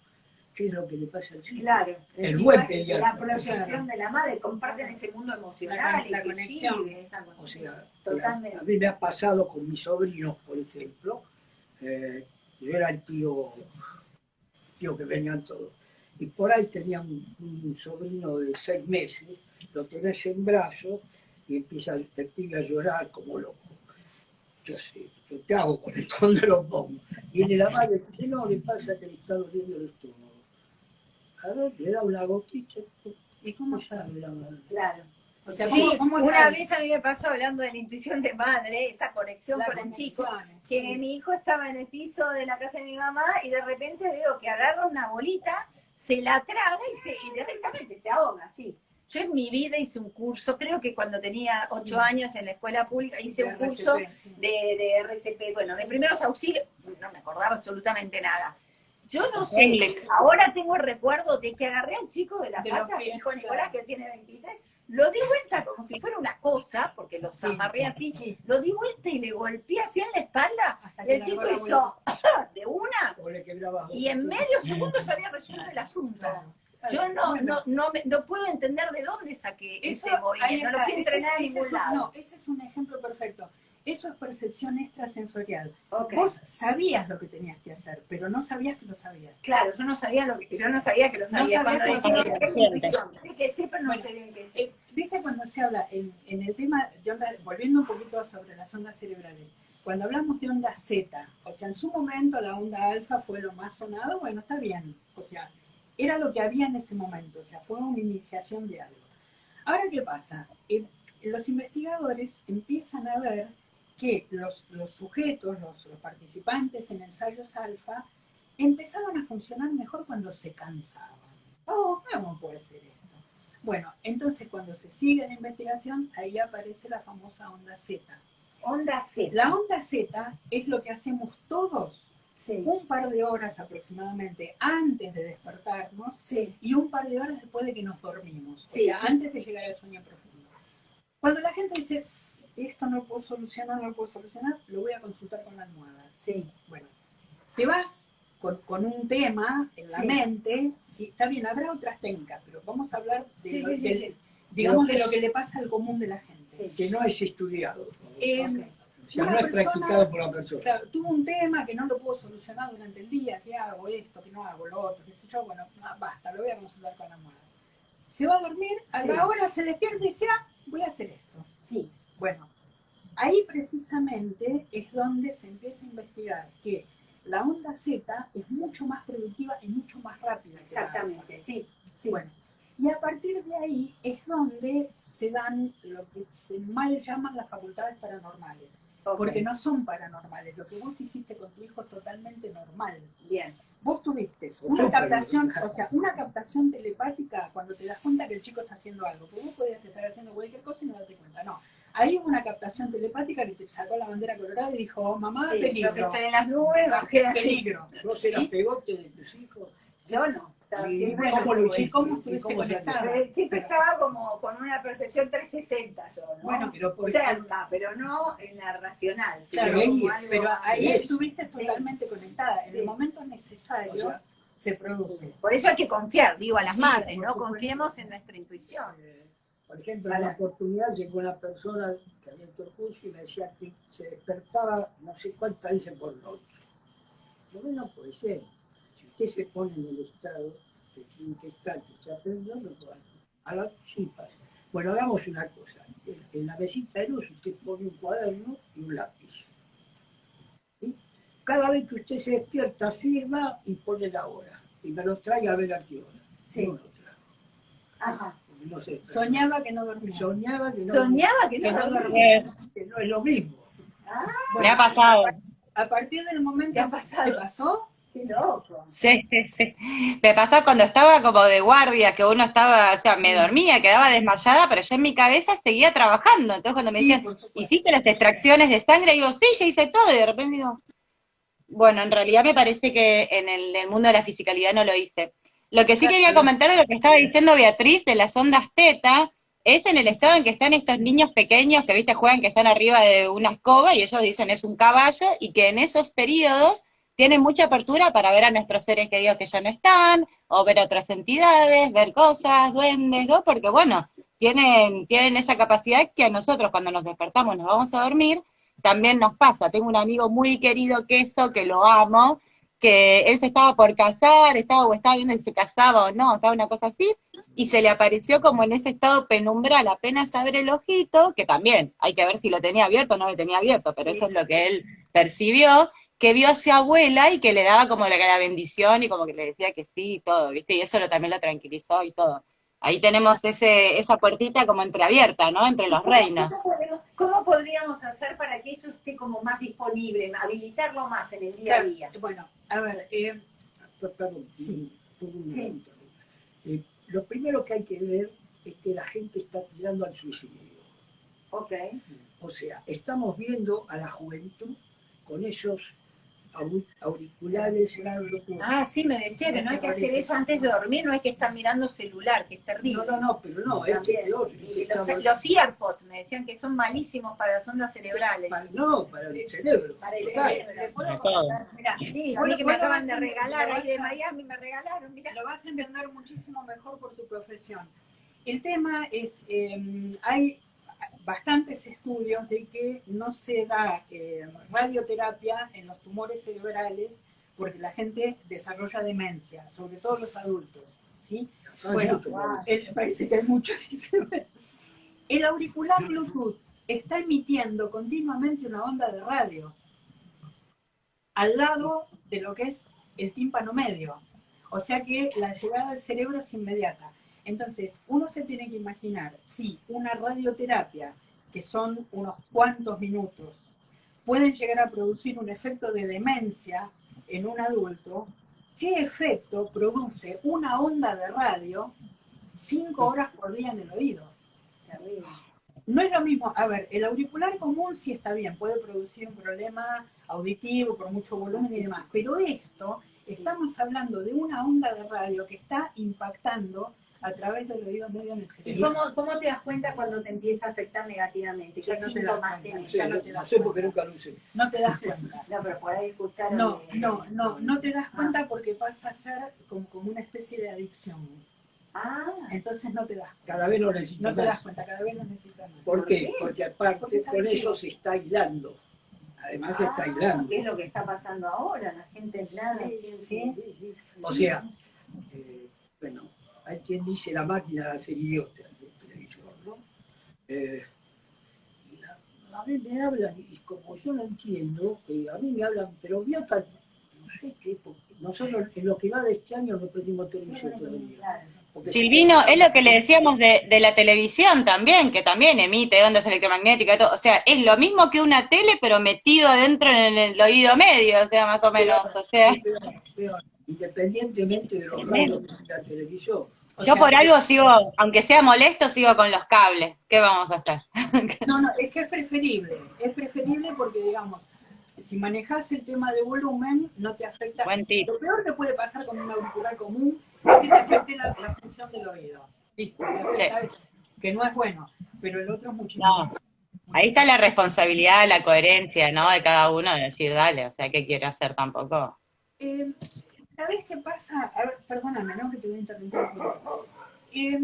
qué es lo que le pasa al chico. Claro. El buen pediatra. La proyección de la madre, comparten ese mundo emocional, La- la inclusive, conexión. esa cosa. O sea, Totalmente. a mí me ha pasado con mis sobrinos, por ejemplo. eh, yo era el tío, tío que venían todos. Y por ahí tenía un, un sobrino de seis meses, lo tenés en brazos y empieza el pibe a llorar como loco. ¿Qué hace? ¿Qué te hago con esto? ¿Dónde lo pongo? Viene la madre y dice, no, le pasa que le está doliendo el estómago. A ver, le da una gotita. ¿Y cómo sabe la madre? Claro. O sea, Sí, ¿cómo, cómo una sabe? vez a mí me pasó hablando de la intuición de madre, esa conexión La con el chico, que sí. mi hijo estaba en el piso de la casa de mi mamá y de repente veo que agarra una bolita, se la traga y, se, y directamente se ahoga, sí. Yo en mi vida hice un curso, creo que cuando tenía ocho años en la escuela pública hice un curso de, de RCP, bueno, de primeros auxilios, no me acordaba absolutamente nada. Yo no sé, ahora tengo el recuerdo de que agarré al chico de la pata, mi hijo Nicolás, que tiene 23, lo di vuelta como si fuera una cosa, porque los Sí. amarré así, lo di vuelta y le golpeé así en la espalda, Hasta que el chico hizo de una, y en medio segundo se había resuelto el asunto. Claro. Yo no, Bueno. no, no, me- no puedo entender de dónde saqué Eso, ese movimiento, no lo fui a entrenar a ningún lado. No, ese es un ejemplo perfecto. Eso es percepción extrasensorial. Ok. Vos sabías lo que tenías que hacer, pero no sabías que lo sabías. Claro, yo no sabía lo que, yo no sabía que lo sabía. sabía Cuando que decía sabía. que. Sí que sé, pero no Bueno, qué sé. Eh, ¿Viste cuando se habla en, en el tema de onda, volviendo un poquito sobre las ondas cerebrales, cuando hablamos de onda Z, o sea, en su momento la onda alfa fue lo más sonado, bueno, está bien, o sea, era lo que había en ese momento, o sea, fue una iniciación de algo. Ahora, ¿qué pasa? Eh, los investigadores empiezan a ver que los, los sujetos, los, los participantes en ensayos alfa, empezaban a funcionar mejor cuando se cansaban. Oh, ¿cómo puede ser esto? Bueno, entonces cuando se sigue la investigación, ahí aparece la famosa onda Z. Onda Z. La onda Z es lo que hacemos todos Sí. un par de horas aproximadamente antes de despertarnos Sí. y un par de horas después de que nos dormimos, Sí. o sea, antes de llegar al sueño profundo. Cuando la gente dice, esto no lo puedo solucionar, no lo puedo solucionar, lo voy a consultar con la almohada. Sí. Bueno, te vas con, con un tema en la Sí. mente, sí, está bien, habrá otras técnicas, pero vamos a hablar de Sí, lo- sí, sí, sí. digamos, Lo que de lo que le pasa al común de la gente. que no es estudiado. Eh, o sea, una no es persona- practicado por la persona. Claro, tuvo un tema que no lo puedo solucionar durante el día, que hago esto, que no hago lo otro, qué sé yo, bueno, ah, basta, lo voy a consultar con la almohada. Se va a dormir, a Sí. la hora se despierta y dice, ah, voy a hacer esto. Sí, Bueno, ahí precisamente es donde se empieza a investigar que la onda Z es mucho más productiva y mucho más rápida. que la alfa. exactamente, sí. sí. Bueno, y a partir de ahí es donde se dan lo que se mal llaman las facultades paranormales, porque no son paranormales. Lo que vos hiciste con tu hijo es totalmente normal. Bien. Vos tuviste una captación, bien. o sea, una captación telepática cuando te das cuenta que el chico está haciendo algo, que vos podías estar haciendo cualquier cosa y no darte cuenta. No, ahí hubo una captación telepática que te sacó la bandera colorada y dijo, mamá, Sí, yo que peligro, estoy en las nubes, bajé así. peligro. ¿Vos eras ¿Sí? pegote de tus hijos? Yo no. ¿Y siempre cómo lo ¿y hiciste? cómo. Eh, Siempre estaba como con una percepción 360 yo, ¿no? Bueno, Pero por cerca, pero no en la racional. sino Claro, como algo pero ahí Es. estuviste totalmente conectada. En Sí. el momento necesario O sea, se produce. Por eso hay que confiar, digo, a las Sí, madres, ¿no? supuesto. Confiemos en nuestra intuición. Por ejemplo, en una oportunidad llegó una persona que había hecho el curso y me decía que se despertaba no sé cuántas veces por noche. Digo, no puede ser. Si usted se pone en el estado que tiene que estar, que está aprendiendo, puede. A la sí pasa. Bueno, hagamos una cosa. En- la mesita de luz usted pone un cuaderno y un lápiz. ¿Sí? Cada vez que usted se despierta, firma y pone la hora. Y me los trae a ver a qué hora. Sí. No lo. Ajá. No se Soñaba que no dormía. soñaba que no, Soñaba que Que no dormía. que no es lo mismo. Ah, Me ha pasado. A partir del momento ¿Te ha que pasado? pasó, qué loco. Sí, sí, sí. Me pasó cuando estaba como de guardia, que uno estaba, o sea, me dormía, quedaba desmayada, pero yo en mi cabeza seguía trabajando. Entonces cuando me decían. ¿hiciste las extracciones de sangre? Digo, sí, yo hice todo, y de repente digo, bueno, en realidad me parece que en el, el mundo de la fisicalidad no lo hice. Lo que sí quería comentar de lo que estaba diciendo Beatriz de las ondas teta, es en el estado en que están estos niños pequeños que, viste, juegan que están arriba de una escoba y ellos dicen es un caballo, y que en esos periodos tienen mucha apertura para ver a nuestros seres queridos que ya no están, o ver otras entidades, ver cosas, duendes, ¿no? Porque bueno, tienen, tienen esa capacidad que a nosotros cuando nos despertamos nos vamos a dormir, también nos pasa. Tengo un amigo muy querido, Queso, que lo amo, que él se estaba por casar, estaba o estaba viendo si se casaba o no, estaba una cosa así, y se le apareció como en ese estado penumbral, apenas abre el ojito, que también hay que ver si lo tenía abierto o no lo tenía abierto, pero eso es lo que él percibió, que vio a su abuela y que le daba como la, bendición y como que le decía que sí y todo, ¿viste? Y eso lo, también lo tranquilizó y todo. Ahí tenemos ese, esa puertita como entreabierta, ¿no? Entre los reinos. ¿Cómo podemos- ¿Cómo podríamos hacer para que eso esté como más disponible, habilitarlo más en el día a día? Bueno, a ver, eh, Per- Perdón, Sí. un- un Sí. momento. Eh, lo primero que hay que ver es que la gente está tirando al suicidio. Ok. O sea, estamos viendo a la juventud con esos auriculares. Ah, sí, me decía que no hay que hacer eso antes de dormir, no hay que estar mirando celular, que es terrible. No, no, no, pero no, es peor. Este los, estamos- los earpods me decían que son malísimos para las ondas cerebrales. para- no, para el cerebro. Para el cerebro. Mirá, sí, a mí que me acaban de regalar ahí de Miami, me regalaron, mira. lo vas a entender muchísimo mejor por tu profesión. El tema es, eh, hay bastantes estudios de que no se da eh, radioterapia en los tumores cerebrales porque la gente desarrolla demencia, sobre todo los adultos, ¿sí? No, Bueno, mucho, wow. el- parece que hay muchos. El auricular Bluetooth está emitiendo continuamente una onda de radio al lado de lo que es el tímpano medio. O sea que la llegada al cerebro es inmediata. Entonces, uno se tiene que imaginar si una radioterapia, que son unos cuantos minutos, pueden llegar a producir un efecto de demencia en un adulto, ¿qué efecto produce una onda de radio cinco horas por día en el oído? Terrible. No es lo mismo, a ver, el auricular común sí está bien, puede producir un problema auditivo por mucho volumen y demás, pero esto, estamos hablando de una onda de radio que está impactando a través del oído medio en el ¿Y cerebro. cómo, cómo te das cuenta cuando te empieza a afectar negativamente? ¿Qué Ya no te cuenta. tenés? No sé, Ya no te no das sé cuenta. porque nunca lo usé. No te das cuenta. No, pero por ahí escuchar. No, no, no, no te das cuenta porque pasa a ser como, como una especie de adicción. Ah, Entonces no te das cuenta. Cada vez lo necesita No te das más. cuenta, cada vez lo necesitas más. ¿Por qué? qué? Porque aparte Porque con que- eso se está aislando. Además se está ah, aislando. ¿qué es lo que está pasando ahora? La gente aislada, sí, sí. O sea, eh, bueno, hay quien dice la máquina de hacer idiota del televisor, ¿no? Eh, y la- a mí me hablan, y como yo no entiendo, eh, a mí me hablan, pero idiota, no sé qué, porque nosotros en lo que va de este año no pedimos televisión todavía. Silvino, es lo que le decíamos de, de la televisión también, que también emite ondas electromagnéticas, y todo. o sea, es lo mismo que una tele, pero metido adentro en el, oído medio, o sea, más o menos, o sea, es peor, peor, independientemente de los radios de la televisión. O yo sea, por algo sigo, aunque sea molesto, sigo con los cables, ¿qué vamos a hacer? No, no, es que es preferible. Es preferible porque, digamos, si manejas el tema de volumen, no te afecta. Lo peor que puede pasar con un auricular común es que te afecte la, la función del oído. Listo, te afecta eso, que no es bueno, pero el otro es muchísimo. No. Ahí está la responsabilidad, la coherencia, ¿no? De cada uno de decir, dale, o sea, ¿qué quiero hacer tampoco? Eh, ¿Sabes qué pasa? A ver, perdóname, ¿no? Que te voy a interrumpir. un poquito. Eh,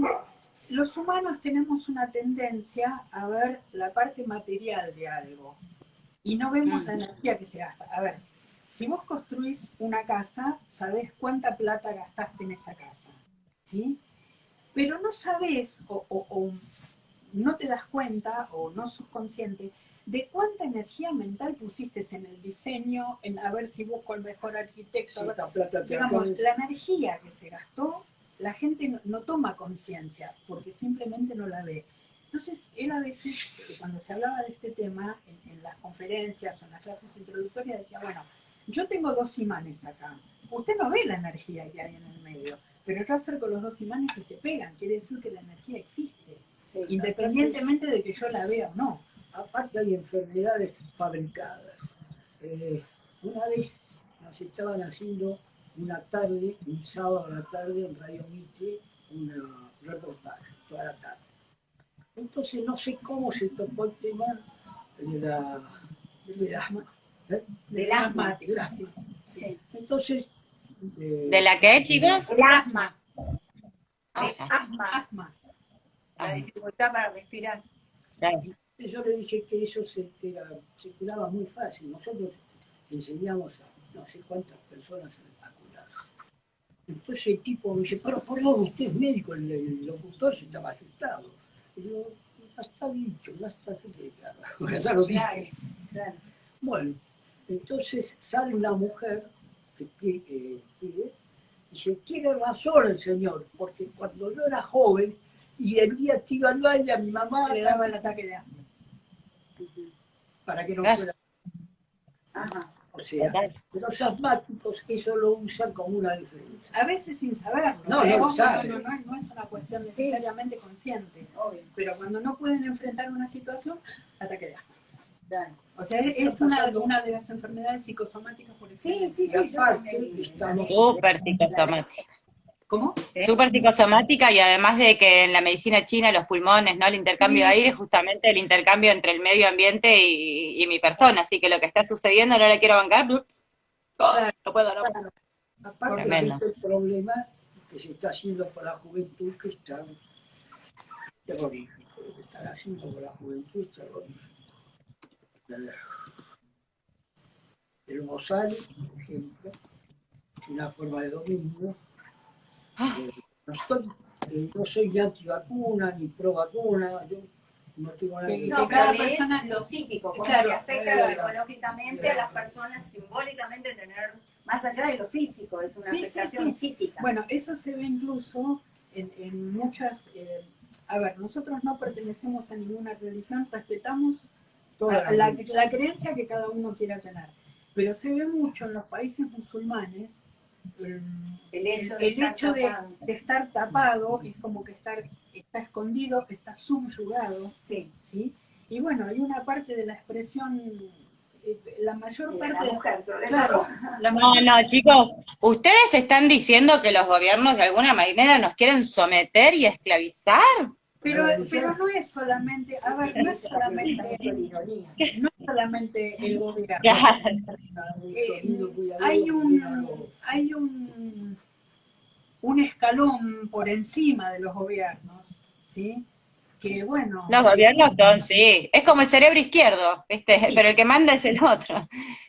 los humanos tenemos una tendencia a ver la parte material de algo y no vemos Mm. la energía que se gasta. A ver, si vos construís una casa, sabés cuánta plata gastaste en esa casa, ¿sí? Pero no sabés o, o- o no te das cuenta o no sos consciente de cuánta energía mental pusiste en el diseño, en a ver si busco el mejor arquitecto, esta plata digamos, la energía que se gastó, la gente no, no toma conciencia porque simplemente no la ve. Entonces, él a veces, cuando se hablaba de este tema, en, en las conferencias o en las clases introductorias, decía, bueno, yo tengo dos imanes acá. Usted no ve la energía que hay en el medio, pero yo acerco los dos imanes y se pegan. Quiere decir que la energía existe, Sí. independientemente de que yo la vea o no. Aparte hay enfermedades fabricadas. Eh, una vez nos estaban haciendo una tarde, un sábado a la tarde en Radio Mitre, un reportaje, toda la tarde. Entonces no sé cómo se tocó el tema de la... ¿eh? Del asma. sí. Sí. Entonces... eh, ¿De la qué, chicos? El asma. Ah, El asma. Asma. La dificultad para respirar. claro. Yo le dije que eso se, era- se curaba muy fácil. Nosotros enseñamos a no sé cuántas personas a, a curarse. Entonces el tipo me dice, pero por favor, usted es médico, el, el locutor se estaba asustado. Y yo, ya está dicho, dicho. Bueno, ya lo dije. Bueno, entonces sale una mujer que eh, pide, y dice, tiene razón el señor, porque cuando yo era joven y el día que iba al baile a mi mamá Le daba el ataque de para que no Claro. Ajá. O sea, Total. los asmáticos eso lo usan como una defensa. A veces sin saberlo. No, no Ojo, sabe. no, no, no es una cuestión necesariamente consciente. Obvio. Pero cuando no pueden enfrentar una situación, ataque de asma. Claro. O sea, es, una, una de las enfermedades psicosomáticas por Sí, excelencia. sí, sí. yo aparte, estamos- Súper psicosomática. ¿Cómo? ¿Eh? Súper psicosomática y además de que en la medicina china los pulmones, ¿no? El intercambio de aire es justamente el intercambio entre el medio ambiente y, y mi persona. Así que lo que está sucediendo no le quiero bancar. Oh, no puedo, no puedo. aparte Tremendo. existe el problema que se está haciendo por la juventud que está terrorífico. Lo que están haciendo la juventud es terrorífico. El bozal, por ejemplo, es una forma de dominio. Ah. Eh, no, estoy- eh, no soy ni antivacuna ni pro vacuna, yo no tengo nada que. No, cada pero es persona- lo psíquico, como Claro, que afecta claro. psicológicamente a las personas, simbólicamente tener, más allá de lo físico, es una Sí, afectación sí. psíquica. Bueno, eso se ve incluso en, en muchas... eh, a ver, nosotros no pertenecemos a ninguna religión, respetamos Toda la creencia que cada uno quiera tener. Pero se ve mucho en los países musulmanes el, hecho de, el estar hecho de, tapado. de estar tapado es como que estar, está escondido, está subyugado, Sí, ¿sí? Y bueno, hay una parte de la expresión, eh, la mayor de parte la de mujer, sobre Claro, la No, mayor- no, chicos, ustedes están diciendo que los gobiernos de alguna manera nos quieren someter y esclavizar. pero, pero no es solamente, a ver, no es solamente, no solamente el gobierno. Eh, hay un, hay un, un escalón por encima de los gobiernos, ¿sí? Que bueno... Los gobiernos son, sí, es como el cerebro izquierdo, ¿viste? Pero el que manda es el otro.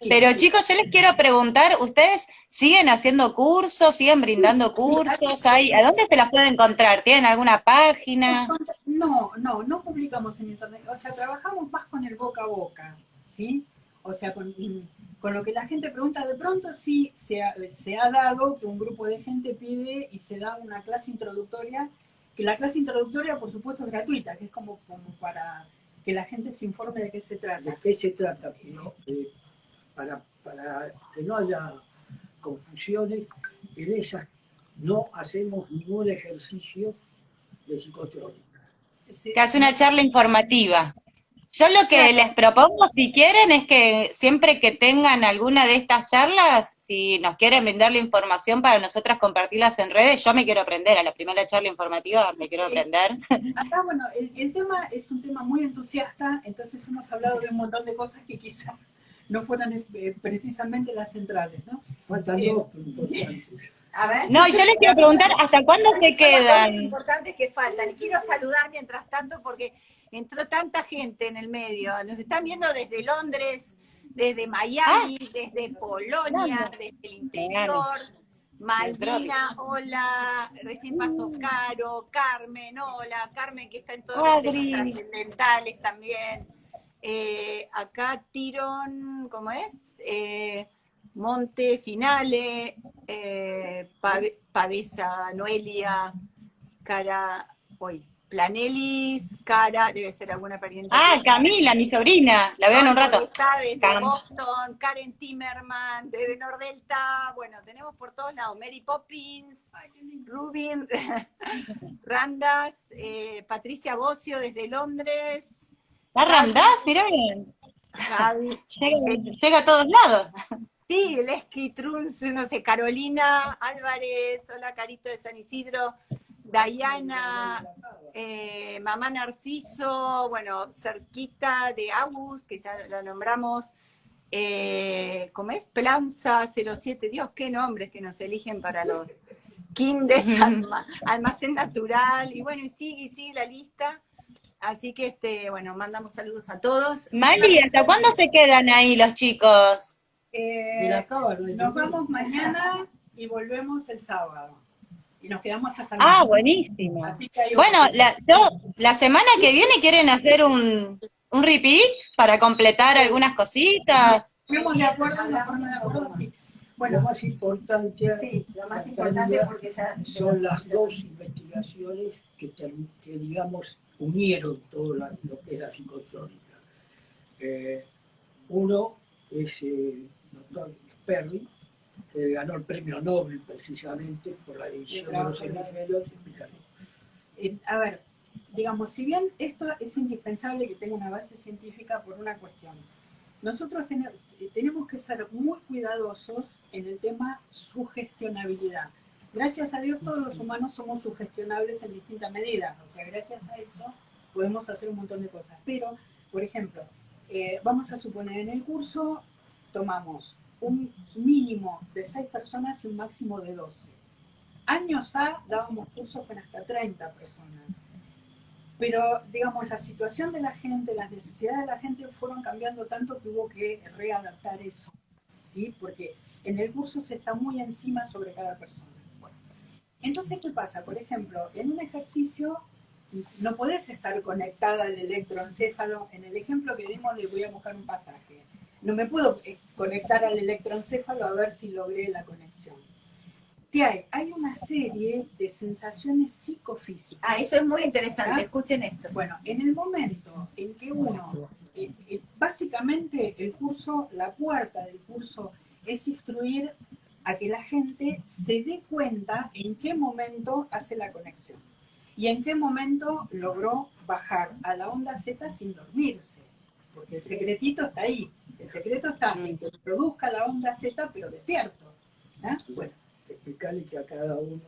Pero chicos, yo les quiero preguntar, ¿ustedes siguen haciendo cursos, siguen brindando cursos? ¿Hay, ¿A dónde se las pueden encontrar? ¿Tienen alguna página? No, no, no publicamos en internet, o sea, trabajamos más con el boca a boca, ¿sí? O sea, con, lo que la gente pregunta, de pronto sí se ha, dado que un grupo de gente pide y se da una clase introductoria, que la clase introductoria por supuesto es gratuita, que es como, para que la gente se informe de qué se trata. ¿De qué se trata? Eh, para, que no haya confusiones, en esas no hacemos ningún ejercicio de psicotrónica. Que hace una charla informativa. Yo lo que les propongo, si quieren, es que siempre que tengan alguna de estas charlas, si nos quieren brindar la información para nosotras compartirlas en redes, yo me quiero aprender, a la primera charla informativa me quiero aprender. Acá, bueno, el, tema es un tema muy entusiasta, entonces hemos hablado de un montón de cosas que quizás no fueran eh, precisamente las centrales, ¿no? Faltan Eh, dos importantes. A ver. No, y yo les quiero preguntar, ¿hasta cuándo se Lo quedan? importantes que faltan. Y quiero saludar mientras tanto porque entró tanta gente en el medio. Nos están viendo desde Londres, desde Miami, desde Polonia, desde el interior. Malvina, hola, recién pasó Caro, Carmen, hola, Carmen que está en todos los temas trascendentales también. Eh, acá Tirón, ¿cómo es? Eh, Monte, Finale, eh, Pavesa, Noelia, Cara, hoy, Planelis, Cara, debe ser alguna pariente. Ah, Camila, mi sobrina, la veo en un rato. Está desde Cam. Boston, Karen Timmerman, desde Nordelta, bueno, tenemos por todos lados, Mary Poppins, Rubin, Randas, eh, Patricia Bocio desde Londres, ¿La Ramdas? Mirá bien. Llega, llega a todos lados. Sí, Lesky Truns, no sé, Carolina Álvarez, hola Carito de San Isidro, Dayana, eh, Mamá Narciso, bueno, cerquita de Agus, que ya la nombramos, eh, ¿cómo es? Planza 07, Dios, qué nombres que nos eligen para los Kindes, alma- Almacén Natural, y bueno, y sigue y sigue la lista. Así que, este, bueno, mandamos saludos a todos. Mali, ¿hasta cuándo se quedan ahí los chicos? Eh, no nos vamos mañana y volvemos el sábado. Y nos quedamos hasta Ah, mañana. buenísimo. Así que hay Bueno, la, yo, la semana que viene quieren hacer un, un repeat para completar algunas cositas. Fuimos de acuerdo, de acuerdo, sí. Lo Bueno, más importante, Sí, lo más importante porque ya... son las dos investigaciones que, digamos, unieron todo la- lo que es la psicotrónica. Eh, uno es doctor Perry, que ganó el premio Nobel precisamente por la división de los hemisferios. eh, a ver, digamos, si bien esto es indispensable que tenga una base científica por una cuestión, nosotros tene- tenemos que ser muy cuidadosos en el tema sugestionabilidad. Gracias a Dios todos los humanos somos sugestionables en distintas medidas, o sea, gracias a eso podemos hacer un montón de cosas. Pero, por ejemplo, eh, vamos a suponer en el curso tomamos un mínimo de 6 personas y un máximo de 12. Años A dábamos cursos con hasta 30 personas. Pero, digamos, la situación de la gente, las necesidades de la gente fueron cambiando tanto que hubo que readaptar eso. ¿Sí? Porque en el curso se está muy encima sobre cada persona. Bueno, entonces, ¿qué pasa? Por ejemplo, en un ejercicio no podés estar conectada al electroencéfalo. En el ejemplo que dimos le voy a buscar un pasaje. No me puedo eh, conectar al electroencéfalo a ver si logré la conexión. ¿Qué hay? Hay una serie de sensaciones psicofísicas. Ah, eso es muy interesante, escuchen esto. Bueno, en el momento en que uno, eh, eh, básicamente el curso, la puerta del curso es instruir a que la gente se dé cuenta en qué momento hace la conexión y en qué momento logró bajar a la onda Z sin dormirse, porque el secretito está ahí, el secreto está en que produzca la onda Z pero despierto. ¿ah? Bueno, Explicarle que a cada uno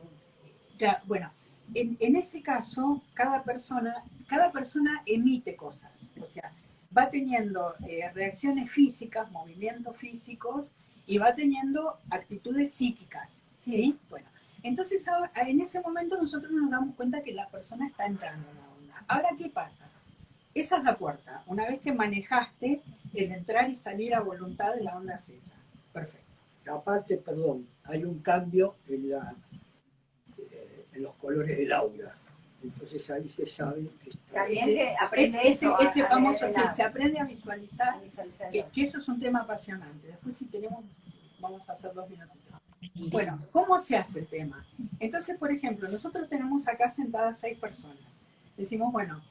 ya, bueno, en, en ese caso, cada persona, cada persona emite cosas. O sea, va teniendo eh, reacciones físicas, movimientos físicos, y va teniendo actitudes psíquicas. ¿sí? Bueno, Entonces ahora, en ese momento nosotros nos damos cuenta que la persona está entrando en la onda. Ahora, ¿qué pasa? Esa es la puerta. Una vez que manejaste el entrar y salir a voluntad de la onda Z. Perfecto. Aparte, perdón, hay un cambio en, la, eh, en los colores del aura. Entonces ahí se sabe que está... También se aprende ese, eso, ese famoso, se aprende a visualizar, A visualizar. que, que eso es un tema apasionante. Después si tenemos, vamos a hacer dos minutitos. Bueno, ¿cómo se hace el tema? Entonces, por ejemplo, nosotros tenemos acá sentadas seis personas. Decimos, bueno,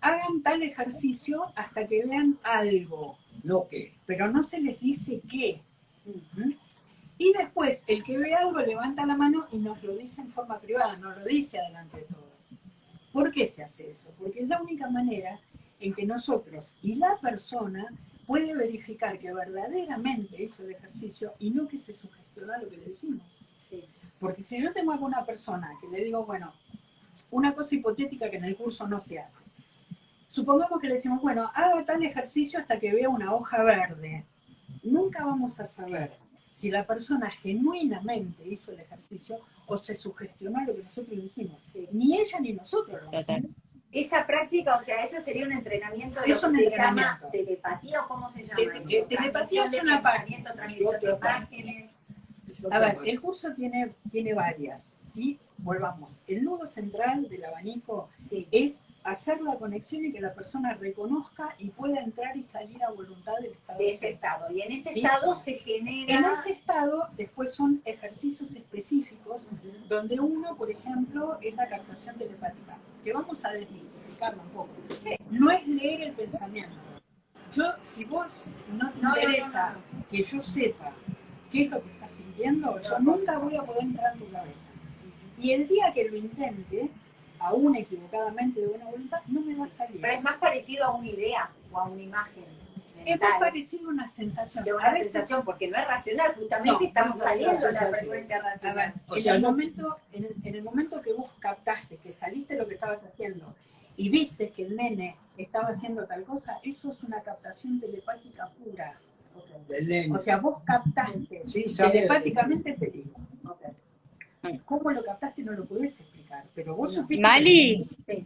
hagan tal ejercicio hasta que vean algo, No que. pero no se les dice qué. Y después, el que ve algo levanta la mano y nos lo dice en forma privada, nos lo dice adelante de todos. ¿Por qué se hace eso? Porque es la única manera en que nosotros y la persona puede verificar que verdaderamente hizo el ejercicio y no que se sugestionó a lo que le dijimos. Sí. Porque si yo tengo alguna persona que le digo, bueno, una cosa hipotética que en el curso no se hace. Supongamos que le decimos, bueno, haga tal ejercicio hasta que vea una hoja verde. Nunca vamos a saber si la persona genuinamente hizo el ejercicio o se sugestionó a lo que nosotros dijimos. Sí. Ni ella ni nosotros lo Total. Esa práctica, o sea, eso sería un entrenamiento de Es lo un que se llama telepatía o cómo se llama. Te- te- telepatía es una es A ver, el curso tiene, tiene varias, ¿sí? Volvamos. El nudo central del abanico Sí. es hacer la conexión y que la persona reconozca y pueda entrar y salir a voluntad del estado. de ese estado. Y en ese Sí. estado se genera. En ese estado, después son ejercicios específicos donde uno, por ejemplo, es la captación telepática, que vamos a desmitificarlo un poco. Sí. No es leer el pensamiento. Yo, si vos no te No, interesa no. que yo sepa qué es lo que estás sintiendo, yo nunca voy a poder entrar en tu cabeza. Y el día que lo intente, aún equivocadamente de buena voluntad, no me va a salir. Pero es más parecido a una idea o a una imagen. Es más parecido a una sensación. de A una veces sensación, porque no es racional, justamente No, estamos no, saliendo de la frecuencia A ver, racional. O en, sea, el no- momento, en, el, en el momento que vos captaste, que saliste de lo que estabas haciendo y viste que el nene estaba haciendo tal cosa, eso es una captación telepática pura. Del nene. O sea, vos captaste Sí, telepáticamente el peligro. Mm. ¿Cómo lo captaste? No lo podés explicar, pero vos supiste... Mali, Sí.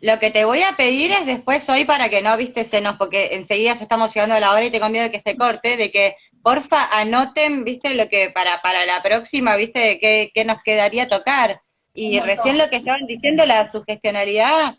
lo que te voy a pedir es después hoy para que no viste senos, porque enseguida ya estamos llegando a la hora y tengo miedo de que se corte, de que porfa anoten, viste, lo que para, para la próxima, viste, de qué, qué nos quedaría tocar. Y recién lo que estaban diciendo, la sugestionalidad,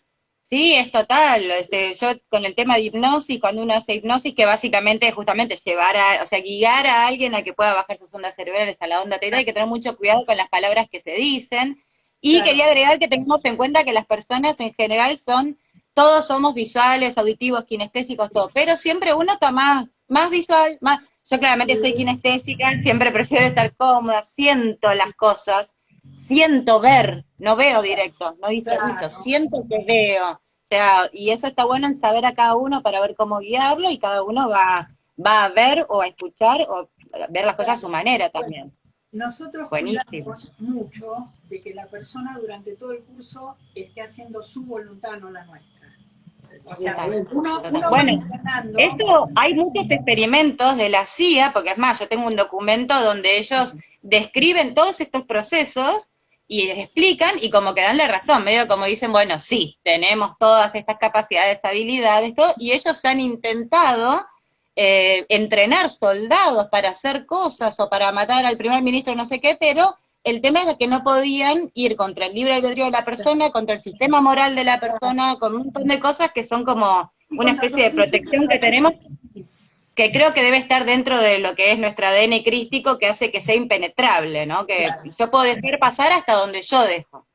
sí, es total. Este, yo con el tema de hipnosis, cuando uno hace hipnosis, que básicamente es justamente llevar a, o sea, guiar a alguien a que pueda bajar sus ondas cerebrales a la onda teta, hay que tener mucho cuidado con las palabras que se dicen. Y Claro. quería agregar que tengamos en cuenta que las personas en general son, todos somos visuales, auditivos, kinestésicos, todo, pero siempre uno está más, más visual, más, yo claramente soy kinestésica, siempre prefiero estar cómoda, siento las cosas, siento ver, no veo directo, no visualizo, Claro. siento que veo. O sea, y eso está bueno en saber a cada uno para ver cómo guiarlo y cada uno va, va a ver o a escuchar o ver las cosas a su manera también. Nosotros cuidamos mucho de que la persona durante todo el curso esté haciendo su voluntad, no la nuestra. O sea, uno, uno Bueno, Eso, hay muchos experimentos de la CIA, porque es más, yo tengo un documento donde ellos describen todos estos procesos y les explican y como que dan la razón, medio como dicen, bueno, sí, tenemos todas estas capacidades, habilidades, todo, y ellos han intentado eh, entrenar soldados para hacer cosas o para matar al primer ministro, no sé qué, pero el tema era que no podían ir contra el libre albedrío de la persona, contra el sistema moral de la persona, con un montón de cosas que son como una especie de protección que tenemos que creo que debe estar dentro de lo que es nuestro ADN crístico que hace que sea impenetrable, ¿no? Que Claro. yo puedo dejar pasar hasta donde yo dejo.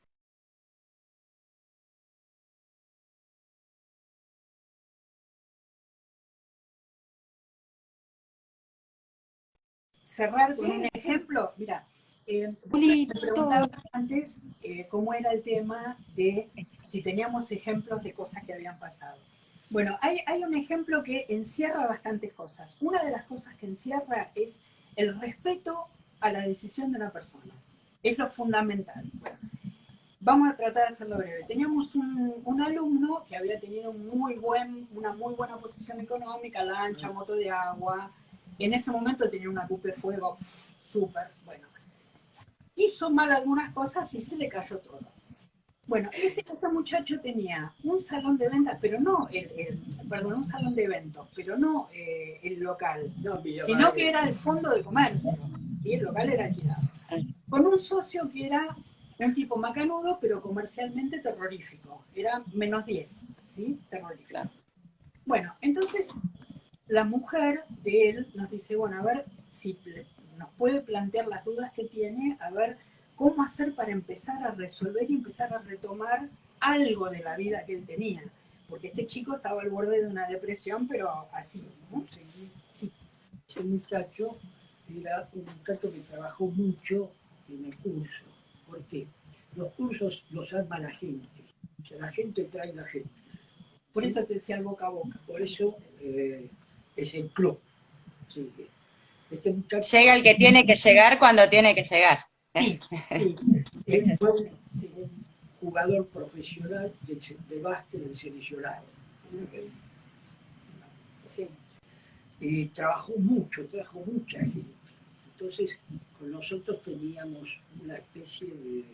cerrar con un ejemplo, mira, eh, me preguntabas antes eh, cómo era el tema de si teníamos ejemplos de cosas que habían pasado. Bueno, hay, un ejemplo que encierra bastantes cosas. Una de las cosas que encierra es el respeto a la decisión de una persona. Es lo fundamental. Vamos a tratar de hacerlo breve. Teníamos un, alumno que había tenido muy buen, una muy buena posición económica, lancha, moto de agua, en ese momento tenía una cupe fuego súper, bueno. hizo mal algunas cosas y se le cayó todo. Bueno, este, este muchacho tenía un salón de ventas, pero no, el, perdón, un salón de eventos, pero no eh, el local, sino que era el fondo de comercio, y el local era alquilado. Con un socio que era un tipo macanudo, pero comercialmente terrorífico, era menos 10, ¿sí? Terrorífico. Bueno, entonces la mujer de él nos dice, bueno, a ver si nos puede plantear las dudas que tiene, a ver cómo hacer para empezar a resolver y empezar a retomar algo de la vida que él tenía. Porque este chico estaba al borde de una depresión, pero así, ¿no? Sí, sí. Ese muchacho era un muchacho que trabajó mucho en el curso. ¿Por qué? Los cursos los arma la gente. O sea, la gente trae la gente. Por eso te decía el boca a boca. Por eso eh, es el club. Este muchacho, Llega el que tiene que llegar cuando tiene que llegar. Sí, sí. Él fue un jugador profesional de, de básquet del seleccionado. Sí. Y trabajó mucho, trabajó mucha gente. Entonces, con nosotros teníamos una especie de,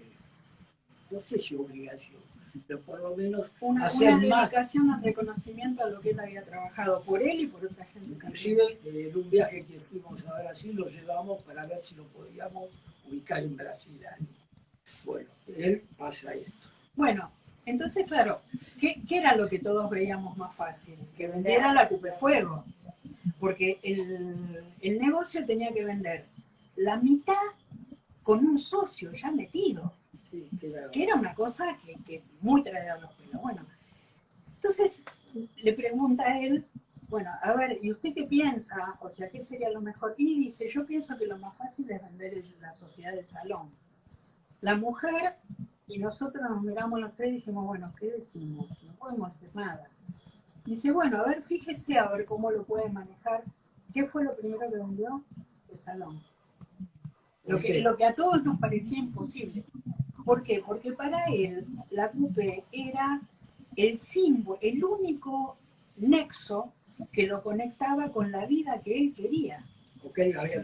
no sé si obligación, pero por lo menos una, hacer una dedicación al reconocimiento a lo que él había trabajado por él y por otra gente. Inclusive en un viaje que fuimos a Brasil lo llevamos para ver si lo podíamos ubicar en Brasil. Bueno, él pasa esto. Bueno, entonces, claro, ¿qué, era lo que todos veíamos más fácil? Que vendiera la Fuego. Porque el, negocio tenía que vender la mitad con un socio ya metido. que, era... una cosa que, que muy traía los pelos. Bueno, entonces le pregunta a él, bueno, a ver, ¿y usted qué piensa? O sea, ¿qué sería lo mejor? Y dice, yo pienso que lo más fácil es vender la sociedad del salón. La mujer y nosotros nos miramos los tres y dijimos, bueno, ¿qué decimos? No podemos hacer nada. Dice, bueno, a ver, fíjese a ver cómo lo puede manejar. ¿Qué fue lo primero que vendió? El salón. Lo que, lo que a todos nos parecía imposible. ¿Por qué? Porque para él la CUPE era el símbolo, el único nexo que lo conectaba con la vida que él quería.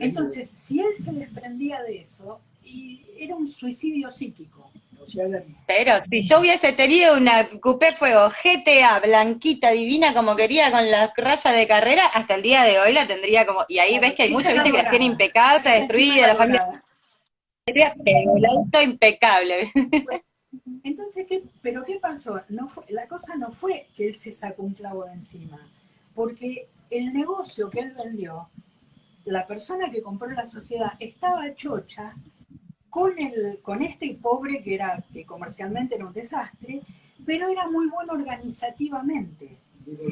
Entonces, si él se desprendía de eso, y era un suicidio psíquico. Pero si yo hubiese tenido una Coupé Fuego GTA, blanquita, divina, como quería, con la raya de carrera, hasta el día de hoy la tendría como... Y ahí ves que hay mucha gente que la tiene impecable, destruida, la familia... el auto impecable. Entonces, ¿qué, ¿pero qué pasó? No fue, la cosa no fue que él se sacó un clavo de encima porque el negocio que él vendió, la persona que compró la sociedad estaba chocha con, el, con este pobre que era que comercialmente era un desastre, pero era muy bueno organizativamente.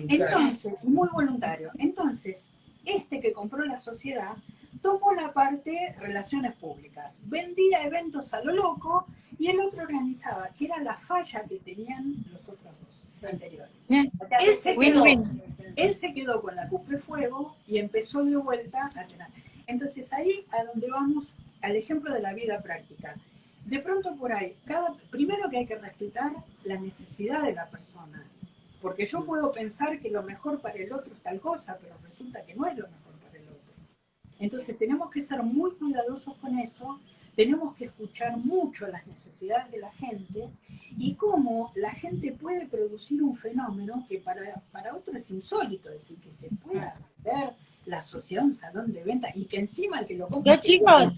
Entonces, muy voluntario. Entonces, este que compró la sociedad tomó la parte relaciones públicas, vendía eventos a lo loco y el otro organizaba, que era la falla que tenían los otros dos anteriores. O sea, él se quedó, él se quedó con la Cupre Fuego y empezó de vuelta a tener. Entonces ahí a donde vamos al ejemplo de la vida práctica. De pronto por ahí, cada, primero que hay que respetar la necesidad de la persona, porque yo puedo pensar que lo mejor para el otro es tal cosa, pero resulta que no es lo mejor para el otro. Entonces tenemos que ser muy cuidadosos con eso, tenemos que escuchar mucho las necesidades de la gente y cómo la gente puede producir un fenómeno que para, para otro es insólito, es decir, que se pueda ver la sociedad un salón de venta y que encima el que lo compra... chicos,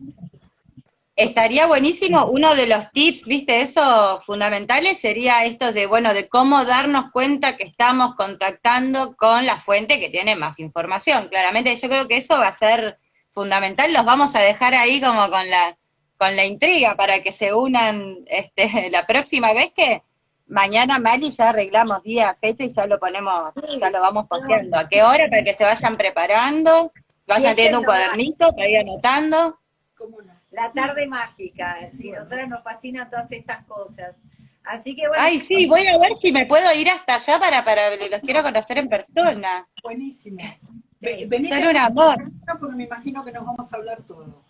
estaría buenísimo, uno de los tips, viste, eso fundamentales sería esto de, bueno, de cómo darnos cuenta que estamos contactando con la fuente que tiene más información. Claramente yo creo que eso va a ser fundamental, los vamos a dejar ahí como con la con la intriga para que se unan este, la próxima vez que mañana Mali ya arreglamos día, fecha y ya lo ponemos, ya lo vamos posteando. ¿A qué hora? Para que se vayan preparando, vayan teniendo un cuadernito para ir anotando. La tarde mágica, sí, nosotros nos fascinan todas estas cosas. Así que bueno. Ay, sí, voy a ver si me puedo ir hasta allá para, para los quiero conocer en persona. Buenísimo. Ser un amor. Porque me imagino que nos vamos a hablar todo.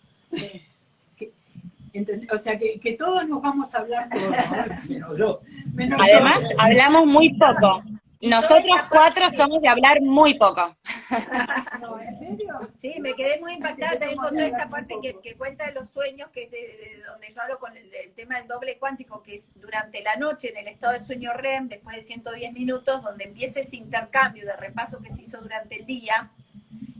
O sea, que, todos nos vamos a hablar todos. Además, hablamos muy poco. Nosotros cuatro somos de hablar muy poco. ¿en serio? Sí, me quedé muy impactada que también con toda esta parte que, que cuenta de los sueños, que es de, de donde yo hablo con el, del tema del doble cuántico, que es durante la noche en el estado de sueño REM, después de 110 minutos, donde empieza ese intercambio de repaso que se hizo durante el día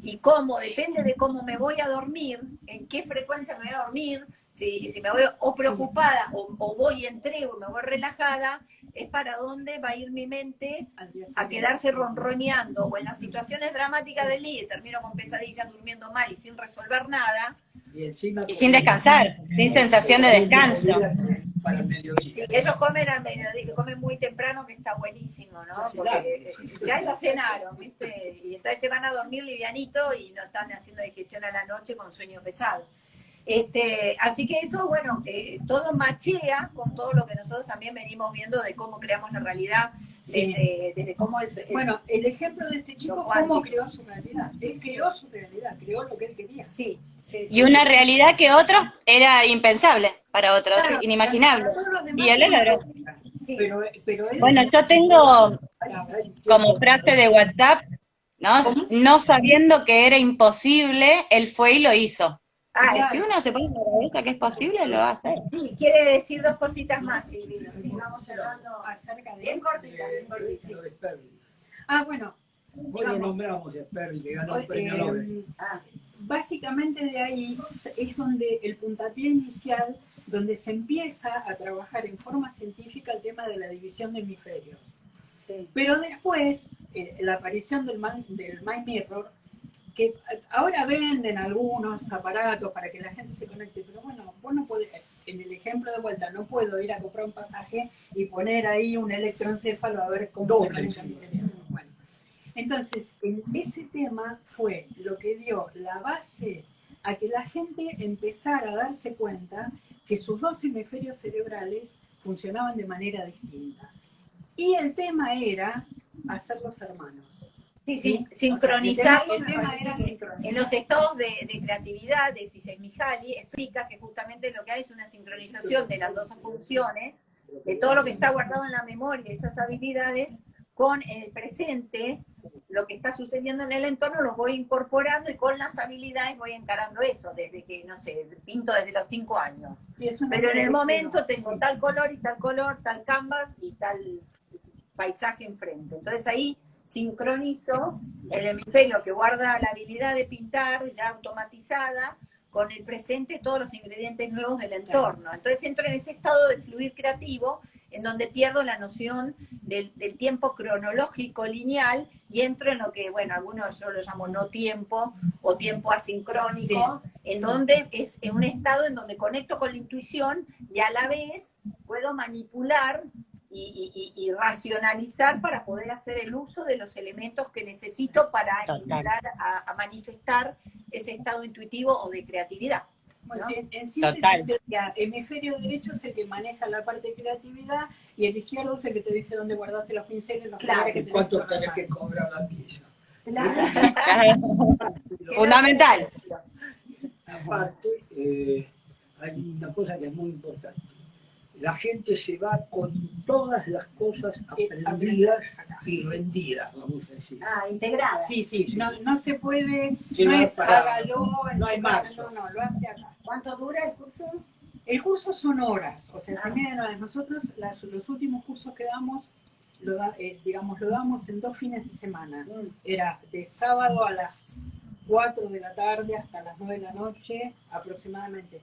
y cómo, depende de cómo me voy a dormir, en qué frecuencia me voy a dormir, si, si me voy o preocupada o, o voy entrego y me voy relajada, es para dónde va a ir mi mente a quedarse ronroneando o en las situaciones dramáticas del día y termino con pesadillas durmiendo mal y sin resolver nada. Y encima... Y sin descansar, sin sensación de descanso. Para el mediodía. Sí, ellos comen al mediodía, que comen muy temprano, que está buenísimo, ¿no? Porque ya ya cenaron, ¿viste? Y entonces se van a dormir livianito y no están haciendo digestión a la noche con sueño pesado. Este, así que eso, bueno, eh, todo machea con todo lo que nosotros también venimos viendo de cómo creamos la realidad, Sí. desde, desde cómo el, el- Bueno, el ejemplo de este chico, cómo creó su realidad. Él creó su realidad, creó lo que él quería. sí, sí, sí. Y una realidad que otros era impensable para otros, Claro, inimaginable. para Y él lo era logró. Pero, pero él- Bueno, yo tengo como frase de WhatsApp, ¿no? No sabiendo que era imposible, él fue y lo hizo. Ah, si uno se pone en la cabeza que es posible, lo va a hacer. Sí, quiere decir dos cositas más, Silvino. Sí, vamos cerrando. acerca de Bien cortita, bien cortita. Ah, bueno. Hoy lo nombramos Sperry, que ganó el eh, premio Nobel. Ah, básicamente de ahí es donde el puntapié inicial, donde se empieza a trabajar en forma científica el tema de la división de hemisferios. sí. Pero después, eh, la aparición del, man- del Mind Mirror, que ahora venden algunos aparatos para que la gente se conecte, pero bueno, vos no podés, en el ejemplo de vuelta, no puedo ir a comprar un pasaje y poner ahí un electroencéfalo a ver cómo se conecta sí. mi cerebro. Bueno, entonces, en ese tema fue lo que dio la base a que la gente empezara a darse cuenta que sus dos hemisferios cerebrales funcionaban de manera distinta. Y el tema era hacerlos hermanos. Sí, ¿sí? sincronizar. O sea, el tema, el tema me era parece que sincronizar. En los estados de, de creatividad de Csikszentmihalyi explica que justamente lo que hay es una sincronización de las dos funciones, de todo lo que está guardado en la memoria, esas habilidades, con el presente, lo que está sucediendo en el entorno, los voy incorporando y con las habilidades voy encarando eso, desde que, no sé, pinto desde los cinco años. Sí, Pero en el momento tengo sí. tal color y tal color, tal canvas y tal paisaje enfrente. Entonces ahí sincronizo el hemisferio que guarda la habilidad de pintar ya automatizada con el presente todos los ingredientes nuevos del entorno. Entonces entro en ese estado de fluir creativo en donde pierdo la noción del, del tiempo cronológico lineal y entro en lo que, bueno, algunos yo lo llamo no tiempo o tiempo asincrónico, en donde es en un estado en donde conecto con la intuición y a la vez puedo manipular y, y- y- racionalizar para poder hacer el uso de los elementos que necesito para entrar a, a manifestar ese estado intuitivo o de creatividad. Bueno, ¿no? en, en síntesis sería, hemisferio derecho es el que maneja la parte de creatividad y el izquierdo es el que te dice dónde guardaste los pinceles, los Claro. que ¿Y tenés cuánto que tenés que cobrar la pieza? Fundamental. Aparte, eh, hay una cosa que es muy importante. La gente se va con todas las cosas aprendidas y rendidas, vamos a decir. Ah, integrada. Sí, sí, no, no se puede, Sí, no no, es para- hágalo, no hay marzo. No, no, lo hace acá. ¿Cuánto dura el curso? El curso son horas, o sea, se Ah. miden horas. Nosotros las- los últimos cursos que damos, lo da- eh, digamos, lo damos en dos fines de semana. Era de sábado a las 4 de la tarde hasta las 9 de la noche aproximadamente.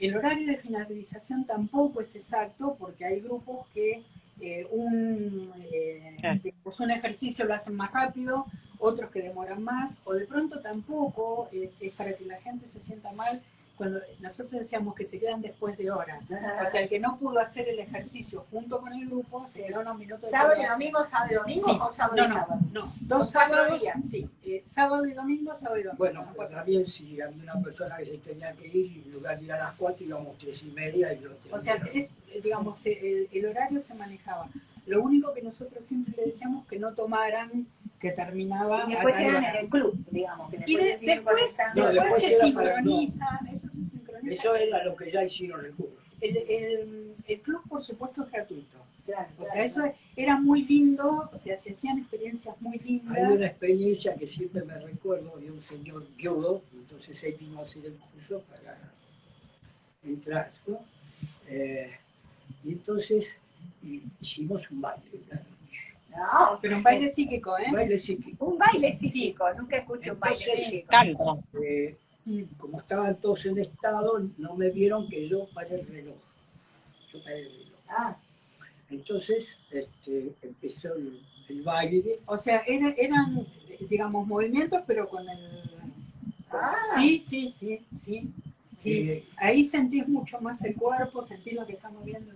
El horario de finalización tampoco es exacto porque hay grupos que eh, un, eh, un ejercicio lo hacen más rápido, otros que demoran más, o de pronto tampoco eh, es para que la gente se sienta mal cuando nosotros decíamos que se quedan después de hora. O sea, el que no pudo hacer el ejercicio junto con el grupo se quedó unos minutos ¿Sábado y después. domingo, sábado y domingo Sí. o sábado No, y no, sábado? no, dos Dos cuatro sábados, días. sí, eh, sábado y domingo, sábado y domingo. Bueno, cuatro también si había una persona que se tenía que ir, y en lugar de ir a las 4 íbamos tres y media y lo O sea, es, digamos, el, el horario se manejaba. Lo único que nosotros siempre le decíamos que no tomaran que terminaba Y después quedan en el club, digamos. Que Y de- después, conectando. No, después después se sincroniza, eso era lo que ya hicieron el curso. El, el- el club, por supuesto, es gratuito. Claro, O sea, claro. eso era muy lindo, o sea, se hacían experiencias muy Hay una lindas. experiencia que siempre me recuerdo de un señor viudo, entonces él vino a hacer el curso para entrar, ¿no? Eh, y entonces hicimos un baile, claro. No, Pero un baile psíquico, ¿eh? un baile psíquico. un baile psíquico, nunca escuché un baile Entonces, psíquico. Tanto. Eh, Como estaban todos en estado, no me vieron que yo paré el reloj. Yo paré el reloj. Ah, Entonces este, empezó el, el baile. O sea, era- eran, digamos, movimientos, pero con el... Ah. Sí, sí, sí, sí. sí. eh, Ahí sentís mucho más el cuerpo, sentís lo que estamos viendo.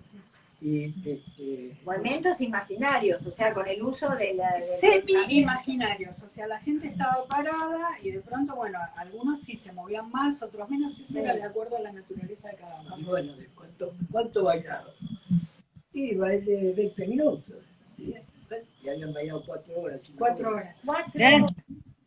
Sí. y este, movimientos imaginarios, o sea, con el uso de la... del Semi-imaginarios, o sea, la gente estaba parada y de pronto, bueno, algunos sí se movían más, otros menos, eso era de acuerdo a la naturaleza de cada uno. y bueno, ¿de cuánto, ¿cuánto bailaron? Y bailé 20 minutos. ¿sí? Y habían bailado 4 horas. Cuatro horas. Cuatro. Bien.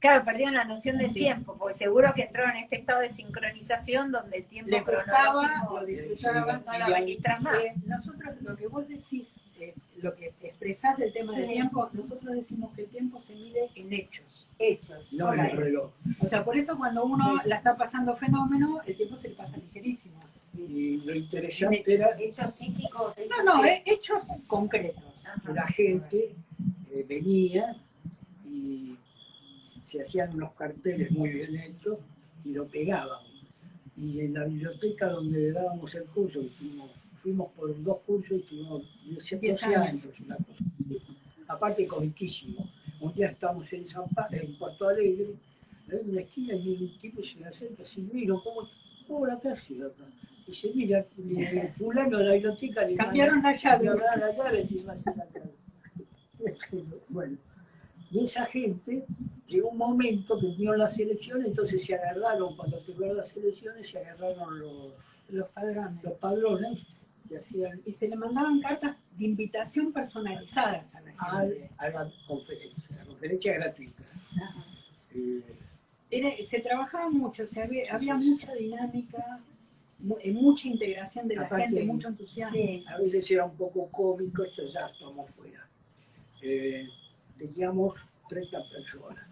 Claro, perdieron la noción del Sí. tiempo, porque seguro que entraron en este estado de sincronización donde el tiempo gustaba, cronológico lo disfrutaban. no registras más. Eh, nosotros, lo que vos decís, eh, lo que expresás del tema del tiempo, nosotros decimos que el tiempo se mide en hechos. Hechos. No en el reloj. O sea, por eso cuando uno la está pasando fenómeno, el tiempo se le pasa ligerísimo. Y lo interesante era Hechos psíquicos. No, no, eh, hechos concretos. la gente eh, venía y se hacían unos carteles muy bien hechos y lo pegaban. Y en la biblioteca donde dábamos el curso, y fuimos, fuimos por dos cursos y tuvimos 12 Diez años. una cosa. Aparte, comiquísimo. Un día estamos en, San Pa- en Puerto Alegre, en una esquina y un tipo se me acerca, Silvino, ¿cómo, cómo la clase acá? Dice, mira, el fulano de la biblioteca le Cambiaron la llave. Cambiaron la llave, a hacer la llave. Bueno, y esa gente, llegó un momento que vinieron las elecciones, entonces se agarraron, cuando tuvieron las elecciones, se agarraron los, Los padrones. los padrones y hacían Y se le mandaban cartas de invitación personalizadas a la a, gente. a la conferencia, la conferencia gratuita. Eh, Era- se trabajaba mucho, o sea, había, había mucha dinámica, eh, mucha integración de la gente, mucho entusiasmo. Sí. a veces era un poco cómico, esto ya estamos fuera. Eh, teníamos 30 personas,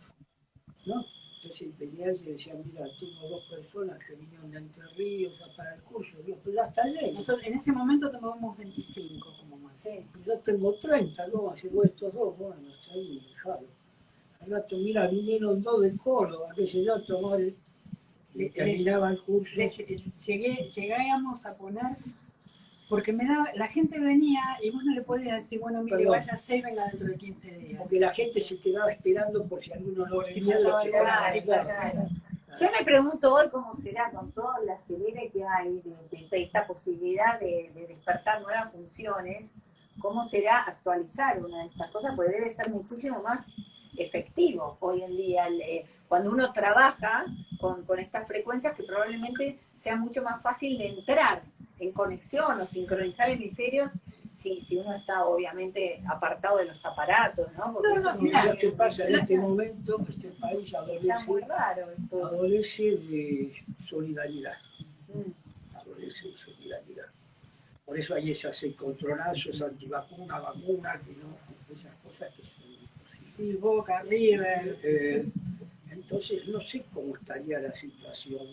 ¿no? Entonces venía y decía, mira, tengo dos personas que vinieron de Entre Ríos a para el curso. Pues ya está lleno. Nosotros en ese momento tomábamos 25 como más. Sí. Yo tengo 30, ¿no? Así vos estos dos, bueno, está ahí, dejalo. Al rato, mira, vinieron dos del Córdoba, que se yo tomar el... Le- terminaba el curso. Le- llegué, llegábamos a poner, porque me daba, la gente venía y vos no le podías decir, bueno, mire, vaya y venga dentro de 15 días. Porque la gente se quedaba esperando por si alguno no si venía. claro. Yo me pregunto hoy cómo será con toda la acelere que hay de, de- de esta posibilidad de, de despertar nuevas funciones, cómo será actualizar una de estas cosas, porque debe ser muchísimo más efectivo hoy en día. el, eh, cuando uno trabaja con, con estas frecuencias, que probablemente sea mucho más fácil de entrar en conexión o sincronizar hemisferios si, si uno está obviamente apartado de los aparatos, ¿no? Porque No, no, es mirá, ¿Sabes qué pasa? En este momento este país adolece, raro adolece de solidaridad. Mm. Adolece de solidaridad. Por eso hay esas encontronazos antivacunas, vacunas, que no, esas cosas que son imposibles. Sí, Boca, River. Eh, entonces no sé cómo estaría la situación.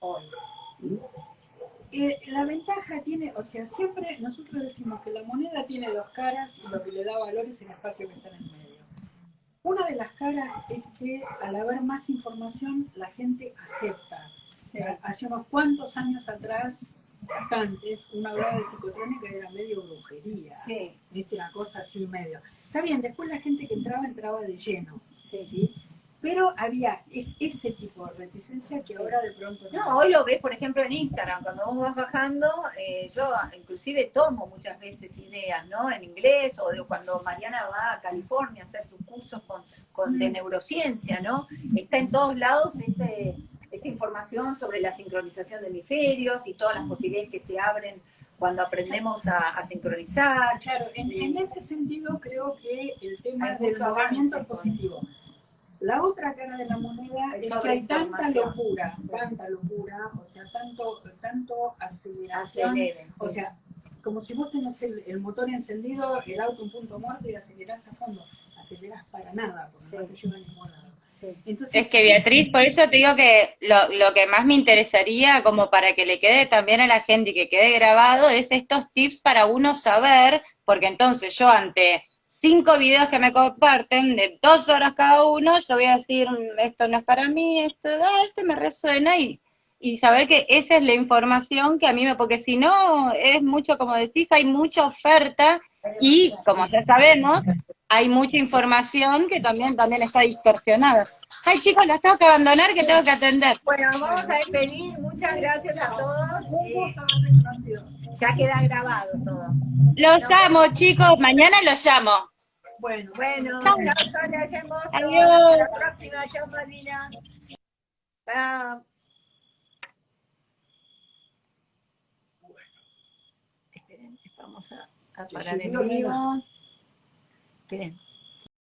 Hoy. ¿no? Eh, la ventaja tiene, o sea, siempre nosotros decimos que la moneda tiene dos caras y lo que le da valor es el espacio que está en el medio. Una de las caras es que al haber más información la gente acepta. Hace unos cuantos años atrás, bastantes, una hablaba de psicotrónica era medio brujería. Sí, ¿viste? Una cosa así medio. Está bien, después la gente que entraba entraba de lleno, sí, ¿sí? Pero había es, ese tipo de reticencia que Sí. ahora de pronto No, hoy lo ves, por ejemplo, en Instagram, cuando vos vas bajando, eh, yo inclusive tomo muchas veces ideas, ¿no? En inglés, o de cuando Mariana va a California a hacer sus cursos con, con- de Mm. neurociencia, ¿no? Está en todos lados este, esta información sobre la sincronización de hemisferios y todas las posibilidades que se abren cuando aprendemos a, a sincronizar. Claro, en, en ese sentido creo que el tema del movimiento positivo. La otra cara de la moneda Es que hay tanta locura, Sí. tanta locura, o sea, tanto, tanto aceleración, o sea, como si vos tenés el, el motor encendido, el auto en punto muerto y acelerás a fondo. Acelerás para nada, porque Sí. no te lleva a ningún lado. Sí. Entonces, Es que Beatriz, por eso te digo que lo, lo que más me interesaría, como para que le quede también a la gente y que quede grabado, es estos tips para uno saber, porque entonces yo ante cinco videos que me comparten, de dos horas cada uno, yo voy a decir, "Mm, esto no es para mí, esto, ah, este me resuena, y, y saber que esa es la información que a mí me, porque si no, es mucho, como decís, hay mucha oferta, y como ya sabemos, hay mucha información que también, también está distorsionada. Ay, chicos, las tengo que abandonar, que tengo que atender. Bueno, vamos a despedir. Muchas gracias a todos. un Eh, gusto ya queda grabado todo. Los llamo, chicos, mañana los llamo. Bueno, Bueno, Chao. chao Sonia. Adiós. Hasta la próxima. Chao Malvina. Chao. Esperen, vamos a, a parar el vivo. Esperen.